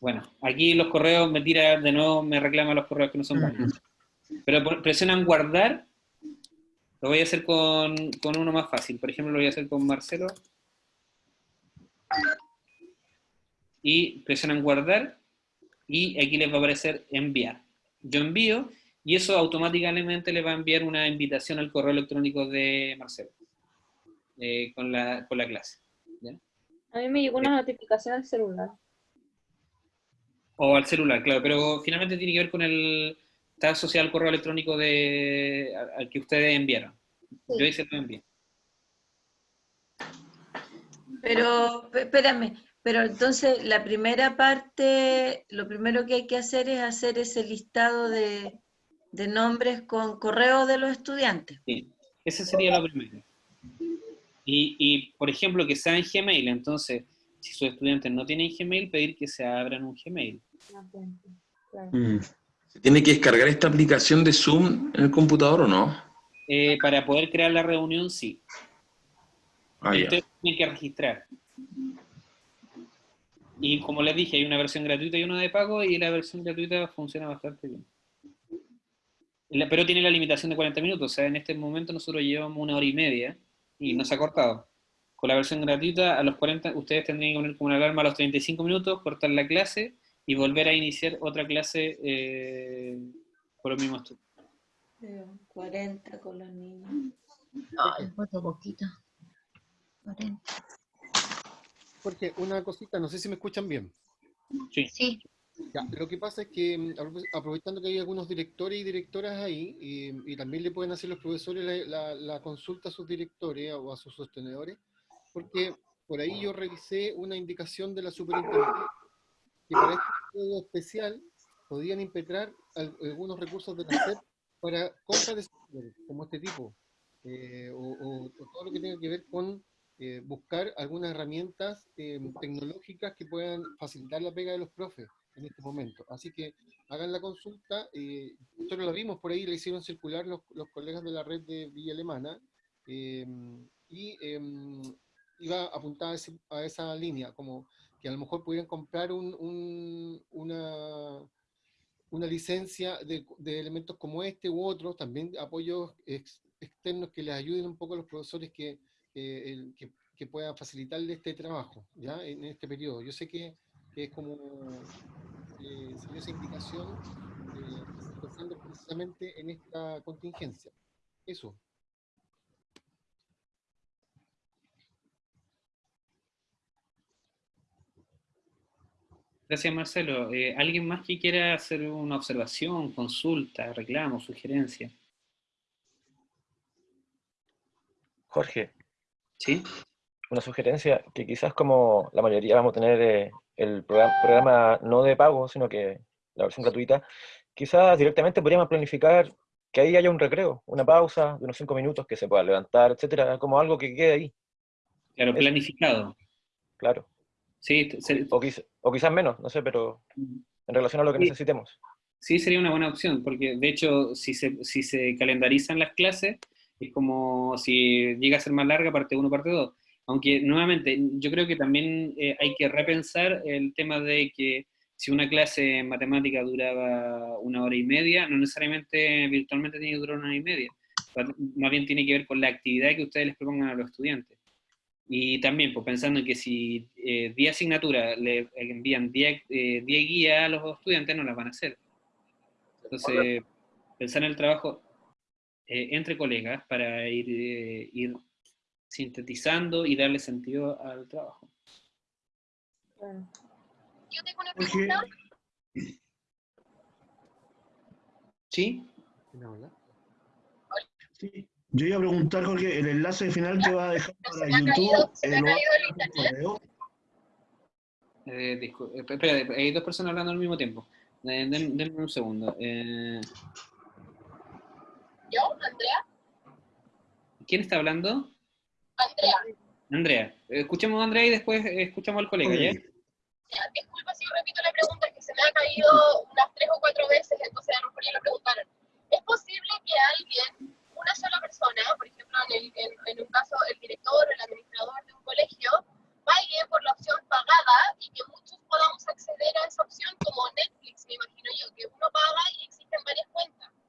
Bueno, aquí los correos me tira, de nuevo me reclama los correos que no son válidos. Pero presionan guardar. Lo voy a hacer con, con uno más fácil. Por ejemplo, lo voy a hacer con Marcelo y presionan guardar y aquí les va a aparecer enviar. Yo envío y eso automáticamente le va a enviar una invitación al correo electrónico de Marcelo eh, con, la, con la clase. A mí me llegó una notificación al celular. O al celular, claro, pero finalmente tiene que ver con el... Está asociado al correo electrónico de, al que ustedes enviaron. Yo hice lo envié. Pero, espérame, pero entonces la primera parte, lo primero que hay que hacer es hacer ese listado de, nombres con correo de los estudiantes. Sí, ese sería lo primero. Y, por ejemplo, que sea en Gmail, entonces, si sus estudiantes no tienen Gmail, pedir que se abran un Gmail. Mm. ¿Se tiene que descargar esta aplicación de Zoom en el computador o no? Eh, para poder crear la reunión, sí. Ah, Ustedes tienen que registrar. Y como les dije, hay una versión gratuita y una de pago, y la versión gratuita funciona bastante bien. Pero tiene la limitación de 40 minutos, o sea, en este momento nosotros llevamos una hora y media, y nos ha cortado. Con la versión gratuita, a los 40, ustedes tendrían que poner como una alarma a los 35 minutos, cortar la clase, y volver a iniciar otra clase eh, por los mismos turnos. 40 con los niños. Ay, falta poquito. Porque una cosita, no sé si me escuchan bien. Sí. sí. lo que pasa es que, mm, aprovechando que hay algunos directores y directoras ahí, y, también le pueden hacer los profesores la, consulta a sus directores o a sus sostenedores, porque por ahí yo revisé una indicación de la superintendencia que para este periodo especial podían impetrar algunos recursos de la SEP para compras de software, como este tipo, eh, o, todo lo que tenga que ver con eh, buscar algunas herramientas eh, tecnológicas que puedan facilitar la pega de los profes en este momento. Así que hagan la consulta, eh, nosotros la vimos por ahí, le hicieron circular los, colegas de la red de Villa Alemana, em, y em, iba apuntada a, esa línea, como que a lo mejor pudieran comprar un, una, una licencia de, elementos como este u otros, también apoyos externos que les ayuden un poco a los profesores que el, que, que, pueda facilitarle este trabajo, ¿ya? En este periodo. Yo sé que, es como eh, esa indicación eh, pensando precisamente en esta contingencia. Eso. Gracias, Marcelo. Eh, ¿Alguien más que quiera hacer una observación, consulta, reclamo, sugerencia? Jorge, ¿Sí? Una sugerencia, que quizás como la mayoría vamos a tener eh, el programa, no de pago, sino que la versión gratuita, quizás directamente podríamos planificar que ahí haya un recreo, una pausa de unos cinco minutos que se pueda levantar, etcétera, como algo que quede ahí. Claro, planificado. Claro. Sí, o, quizás menos, no sé, pero en relación a lo que necesitemos. Sí, sería una buena opción, porque de hecho, si se, si se calendarizan las clases, es como si llega a ser más larga, parte 1, parte 2. Aunque nuevamente, yo creo que también eh, hay que repensar el tema de que si una clase en matemática duraba una hora y media, no necesariamente virtualmente tiene que durar una hora y media. Más bien tiene que ver con la actividad que ustedes les propongan a los estudiantes. Y también, pues pensando en que si 10 eh, asignaturas le envían 10 eh, guías a los estudiantes, no las van a hacer. Entonces, pensar en el trabajo entre colegas para ir, ir sintetizando y darle sentido al trabajo. Yo tengo una pregunta. ¿Sí? Sí. Yo iba a preguntar, Jorge, ¿el enlace final te va a dejar para YouTube? Eh, eh, espera, hay dos personas hablando al mismo tiempo. Eh, denme un segundo. Eh... ¿Yo? ¿Andrea? ¿Quién está hablando? Andrea. Andrea. Escuchemos a Andrea y después escuchamos al colega, ¿ya? disculpa si repito la pregunta, que se me ha caído unas tres o cuatro veces, entonces a lo mejor ya lo preguntaron. ¿Es posible que alguien, una sola persona, por ejemplo, en, el, en, un caso el director o el administrador de un colegio, pague por la opción pagada y que muchos podamos acceder a esa opción como Netflix, me imagino yo, que uno paga y existen varias cuentas?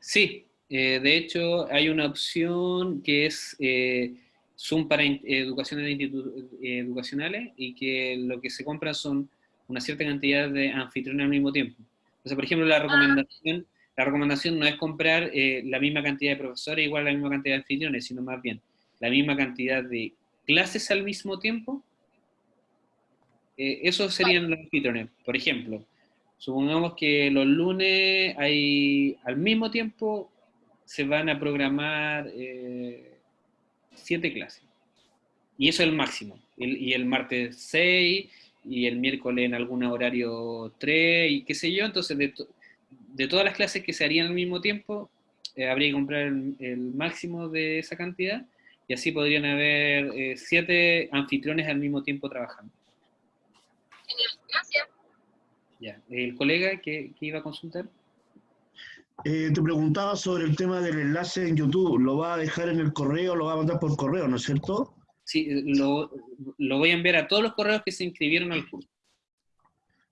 Sí, eh, de hecho, hay una opción que es eh, Zoom para educaciones educacionales y que lo que se compra son una cierta cantidad de anfitriones al mismo tiempo. Entonces, por ejemplo, la ah. recomendación, la recomendación no es comprar eh, la misma cantidad de profesores igual la misma cantidad de anfitriones, sino más bien la misma cantidad de clases al mismo tiempo. esos serían los anfitriones. Por ejemplo, supongamos que los lunes hay al mismo tiempo se van a programar eh, siete clases. Y eso es el máximo. y el martes 6, y el miércoles en algún horario 3, y qué sé yo. Entonces, de, todas las clases que se harían al mismo tiempo, eh, habría que comprar el, máximo de esa cantidad, y así podrían haber eh, siete anfitriones al mismo tiempo trabajando. Genial, gracias. Ya, ¿el colega que, que iba a consultar? Eh, te preguntaba sobre el tema del enlace en YouTube. ¿Lo va a dejar en el correo, lo va a mandar por correo, no es cierto? Sí, lo, voy a enviar a todos los correos que se inscribieron al curso.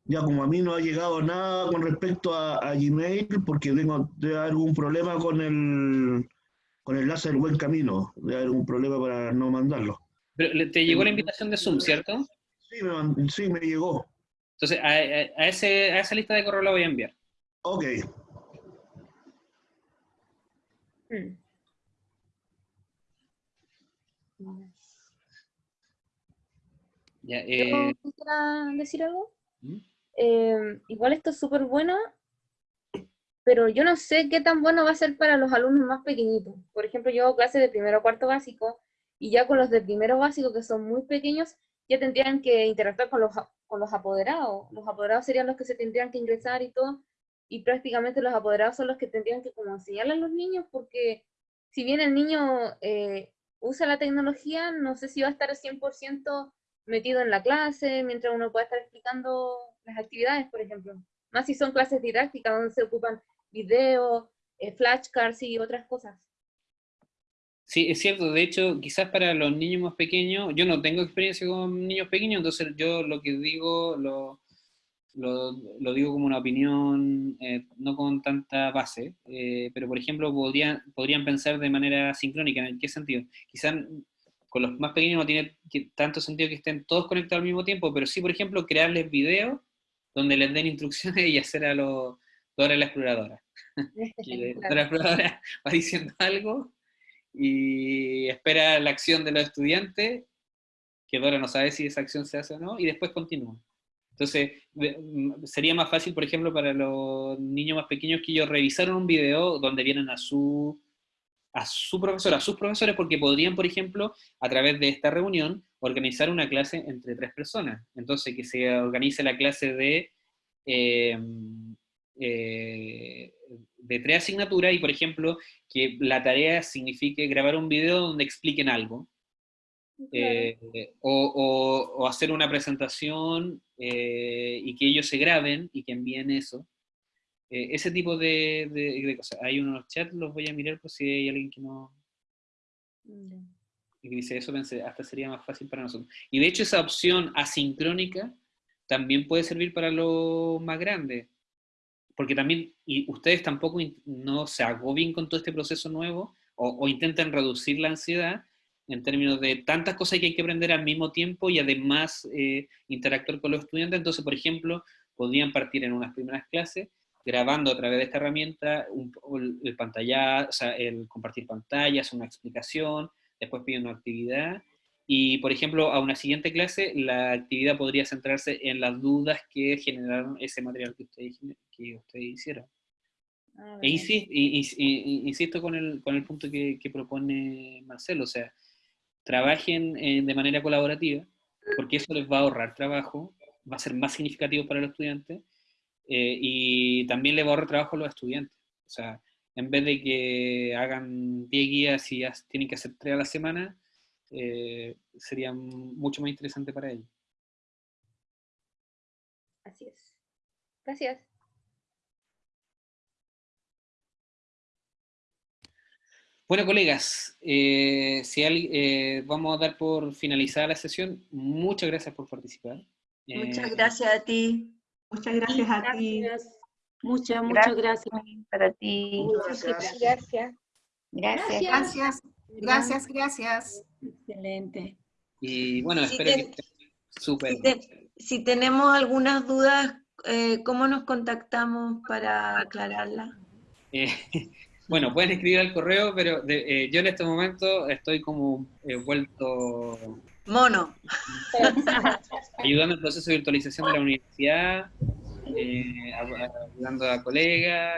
Ya, como a mí no ha llegado nada con respecto a, Gmail, porque tengo algún problema con el, con el enlace del buen camino. De haber algún problema para no mandarlo. Pero te llegó la invitación de Zoom, ¿cierto? Sí, me, sí, me llegó. Entonces, a, a, ese, a esa lista de correo la voy a enviar. Ok. Mm. Ya, eh... decir algo? ¿Mm? Eh, igual esto es súper bueno, pero yo no sé qué tan bueno va a ser para los alumnos más pequeñitos. Por ejemplo, yo hago clases de primero a cuarto básico, y ya con los de primero básico, que son muy pequeños, ya tendrían que interactuar con los, con los apoderados. Los apoderados serían los que se tendrían que ingresar y todo, y prácticamente los apoderados son los que tendrían que como enseñarle a los niños, porque si bien el niño eh, usa la tecnología, no sé si va a estar 100% metido en la clase, mientras uno pueda estar explicando las actividades, por ejemplo. Más si son clases didácticas donde se ocupan videos, eh, flashcards y otras cosas. Sí, es cierto. De hecho, quizás para los niños más pequeños, yo no tengo experiencia con niños pequeños, entonces yo lo que digo lo, lo, digo como una opinión eh, no con tanta base, eh, pero por ejemplo podrían, podrían pensar de manera sincrónica. ¿En qué sentido? Quizás con los más pequeños no tiene tanto sentido que estén todos conectados al mismo tiempo, pero sí, por ejemplo, crearles videos donde les den instrucciones (laughs) y hacer a los Dora la exploradora. Dora la (laughs) exploradora va diciendo algo y espera la acción de los estudiantes, que Dora no sabe si esa acción se hace o no, y después continúa. Entonces, mm, sería más fácil, por ejemplo, para los niños más pequeños que ellos revisaron un video donde vienen a su, a su profesor, a sus profesores, porque podrían, por ejemplo, a través de esta reunión, organizar una clase entre tres personas. Entonces, que se organice la clase de, em, eh, de tres asignaturas y, por ejemplo, que la tarea signifique grabar un video donde expliquen algo, eh, o, hacer una presentación eh, y que ellos se graben y que envíen eso. Eh, ese tipo de, cosas. Hay unos chats, los voy a mirar por si hay alguien que no... y dice, eso pensé, hasta sería más fácil para nosotros. Y de hecho esa opción asincrónica también puede servir para los más grandes, porque también, y ustedes tampoco no se agobien con todo este proceso nuevo, o, o intenten reducir la ansiedad, en términos de tantas cosas que hay que aprender al mismo tiempo y además eh, interactuar con los estudiantes. Entonces, por ejemplo, podrían partir en unas primeras clases grabando a través de esta herramienta el pantalla, el compartir pantallas, una explicación, después piden una actividad, y por ejemplo, a una siguiente clase, la actividad podría centrarse en las dudas que generaron ese material que ustedes, que ustedes hicieron. Ah, e insisto, con el, con el punto que, que propone Marcelo, o sea, trabajen eh, de manera colaborativa, porque eso les va a ahorrar trabajo, va a ser más significativo para los estudiantes, eh, y también les va a ahorrar trabajo a los estudiantes. O sea, en vez de que hagan 10 guías y ya tienen que hacer 3 a la semana, eh, sería mucho más interesante para ellos. Así es. Gracias. Bueno, colegas, eh, si eh, vamos a dar por finalizada la sesión. Muchas gracias por participar. Muchas eh, gracias a ti. Muchas gracias a ti. Muchas, muchas gracias. para ti. Muchas gracias. Gracias. Gracias. Gracias, gracias. Excelente. Y bueno, espero que esté súper. Si, tenemos algunas dudas, ¿cómo nos contactamos para aclararla? (laughs) Bueno, pueden escribir al correo, pero eh, yo en este momento estoy como eh, vuelto... Mono. (laughs) ayudando al proceso de virtualización de la universidad, eh, ayudando a colegas.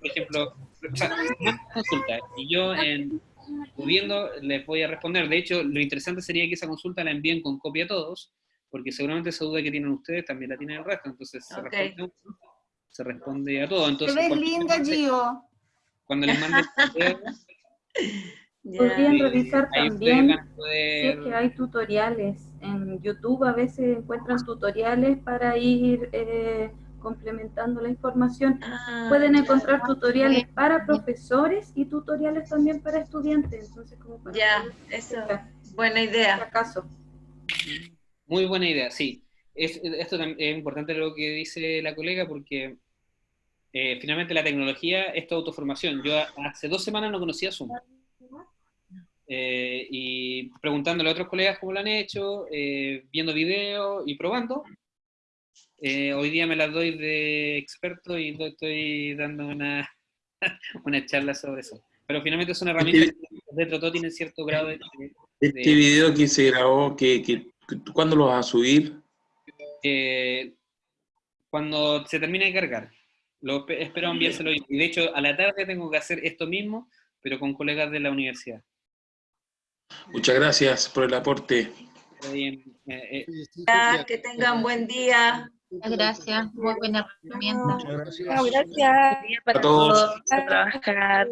por ejemplo, (laughs) consulta. Y yo, en, pudiendo, les voy a responder. De hecho, lo interesante sería que esa consulta la envíen con copia a todos, porque seguramente esa duda que tienen ustedes también la tienen el resto. Entonces, se, responde, se responde a todo. Entonces, Te ves linda, Gio cuando les mande (laughs) Podrían revisar también si es que hay tutoriales. En YouTube a veces encuentran tutoriales para ir eh, complementando la información. Ah, Pueden encontrar tutoriales para profesores y tutoriales también para estudiantes. Entonces, como ya, eso, buena idea. Acaso. Muy buena idea, sí. Es, esto es importante lo que dice la colega porque eh, finalmente la tecnología es tu autoformación. Yo hace dos semanas no conocía Zoom. Eh, y preguntándole a otros colegas cómo lo han hecho, eh, viendo videos y probando. Hoy día me las doy de experto y estoy dando una, (laughs) una charla sobre eso. Pero finalmente es una herramienta este, que dentro de todo tiene cierto grado de... este video que se grabó, que, que, ¿cuándo lo vas a subir? cuando se termine de cargar. Lo espero enviárselo. Y de hecho, a la tarde tengo que hacer esto mismo, pero con colegas de la universidad. Muchas gracias por el aporte. Eh, eh, que tengan buen día. Muchas gracias, muy buena herramienta. Muchas gracias. gracias. Para todos. trabajar.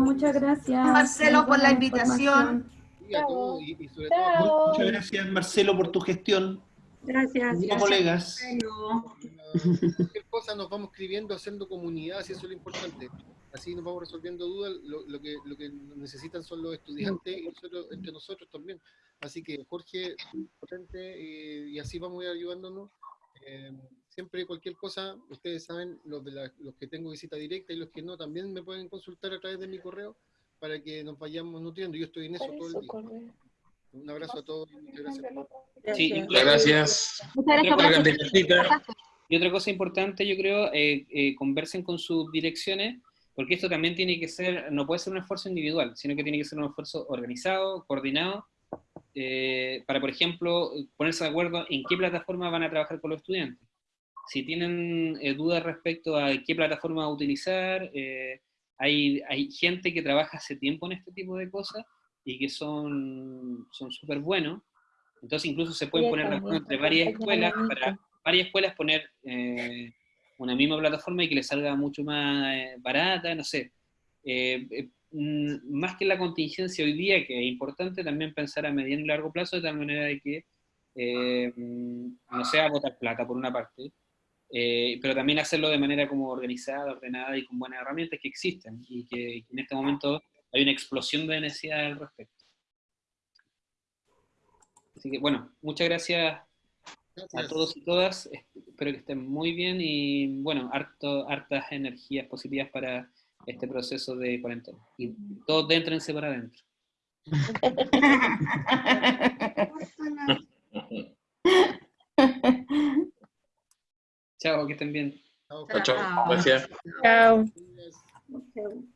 muchas gracias. Marcelo por la invitación. Muchas gracias Marcelo por tu gestión. Gracias. colegas. (laughs) Cualquier cosa nos vamos escribiendo, haciendo comunidad, si eso es lo importante. Así nos vamos resolviendo dudas. Lo, que, lo que necesitan son los estudiantes y nosotros, entre nosotros también. Así que Jorge, potente, eh, y así vamos a ir ayudándonos. Eh, siempre cualquier cosa, ustedes saben, los, de los que tengo visita directa y los que no, también me pueden consultar a través de mi correo para que nos vayamos nutriendo. Yo estoy en eso todo el día. Un abrazo a todos y muchas gracias. Sí, muchas gracias. Muchas gracias. Y otra cosa importante, yo creo, eh, eh, conversen con sus direcciones, porque esto también tiene que ser, no puede ser un esfuerzo individual, sino que tiene que ser un esfuerzo organizado, coordinado, eh, para, por ejemplo, ponerse de acuerdo en qué plataforma van a trabajar con los estudiantes. Si tienen dudas respecto a qué plataforma utilizar, hay, hay gente que trabaja hace tiempo en este tipo de cosas, y que son súper buenos. Entonces incluso se pueden poner entre varias escuelas para varias escuelas poner eh, una misma plataforma y que les salga mucho más eh, barata, no sé. Eh, mm, más que la contingencia hoy día, que es importante también pensar a mediano y largo plazo, de tal manera de que mm, no sea botar plata por una parte, pero también hacerlo de manera como organizada, ordenada y con buenas herramientas que existen y que en este momento hay una explosión de necesidad al respecto. Así que bueno, muchas gracias, a todos y todas. Espero que estén muy bien y bueno, harto, hartas energías positivas para este proceso de cuarentena. Y todos déntrense para adentro. (laughs) Chao, que estén bien. Chao, chao. Gracias. Chao. Chao.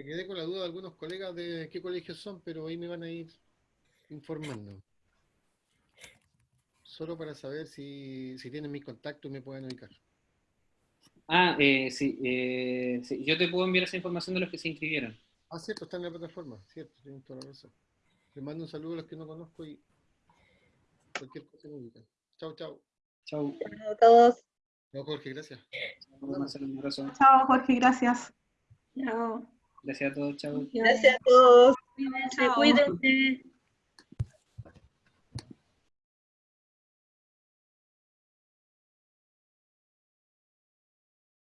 Me quedé con la duda de algunos colegas de qué colegios son, pero ahí me van a ir informando. Solo para saber si, si tienen mis contactos y me pueden ubicar. Ah, eh, sí, eh, sí, yo te puedo enviar esa información de los que se inscribieron. Ah, cierto, está en la plataforma, cierto, tienes toda la razón. Les mando un saludo a los que no conozco y cualquier cosa me ubican. Chao, chao. Chao. a todos. Chao, Jorge, gracias. Chao, Jorge, gracias. Chao. Gracias a todos, chao. Gracias a todos. Cuídense.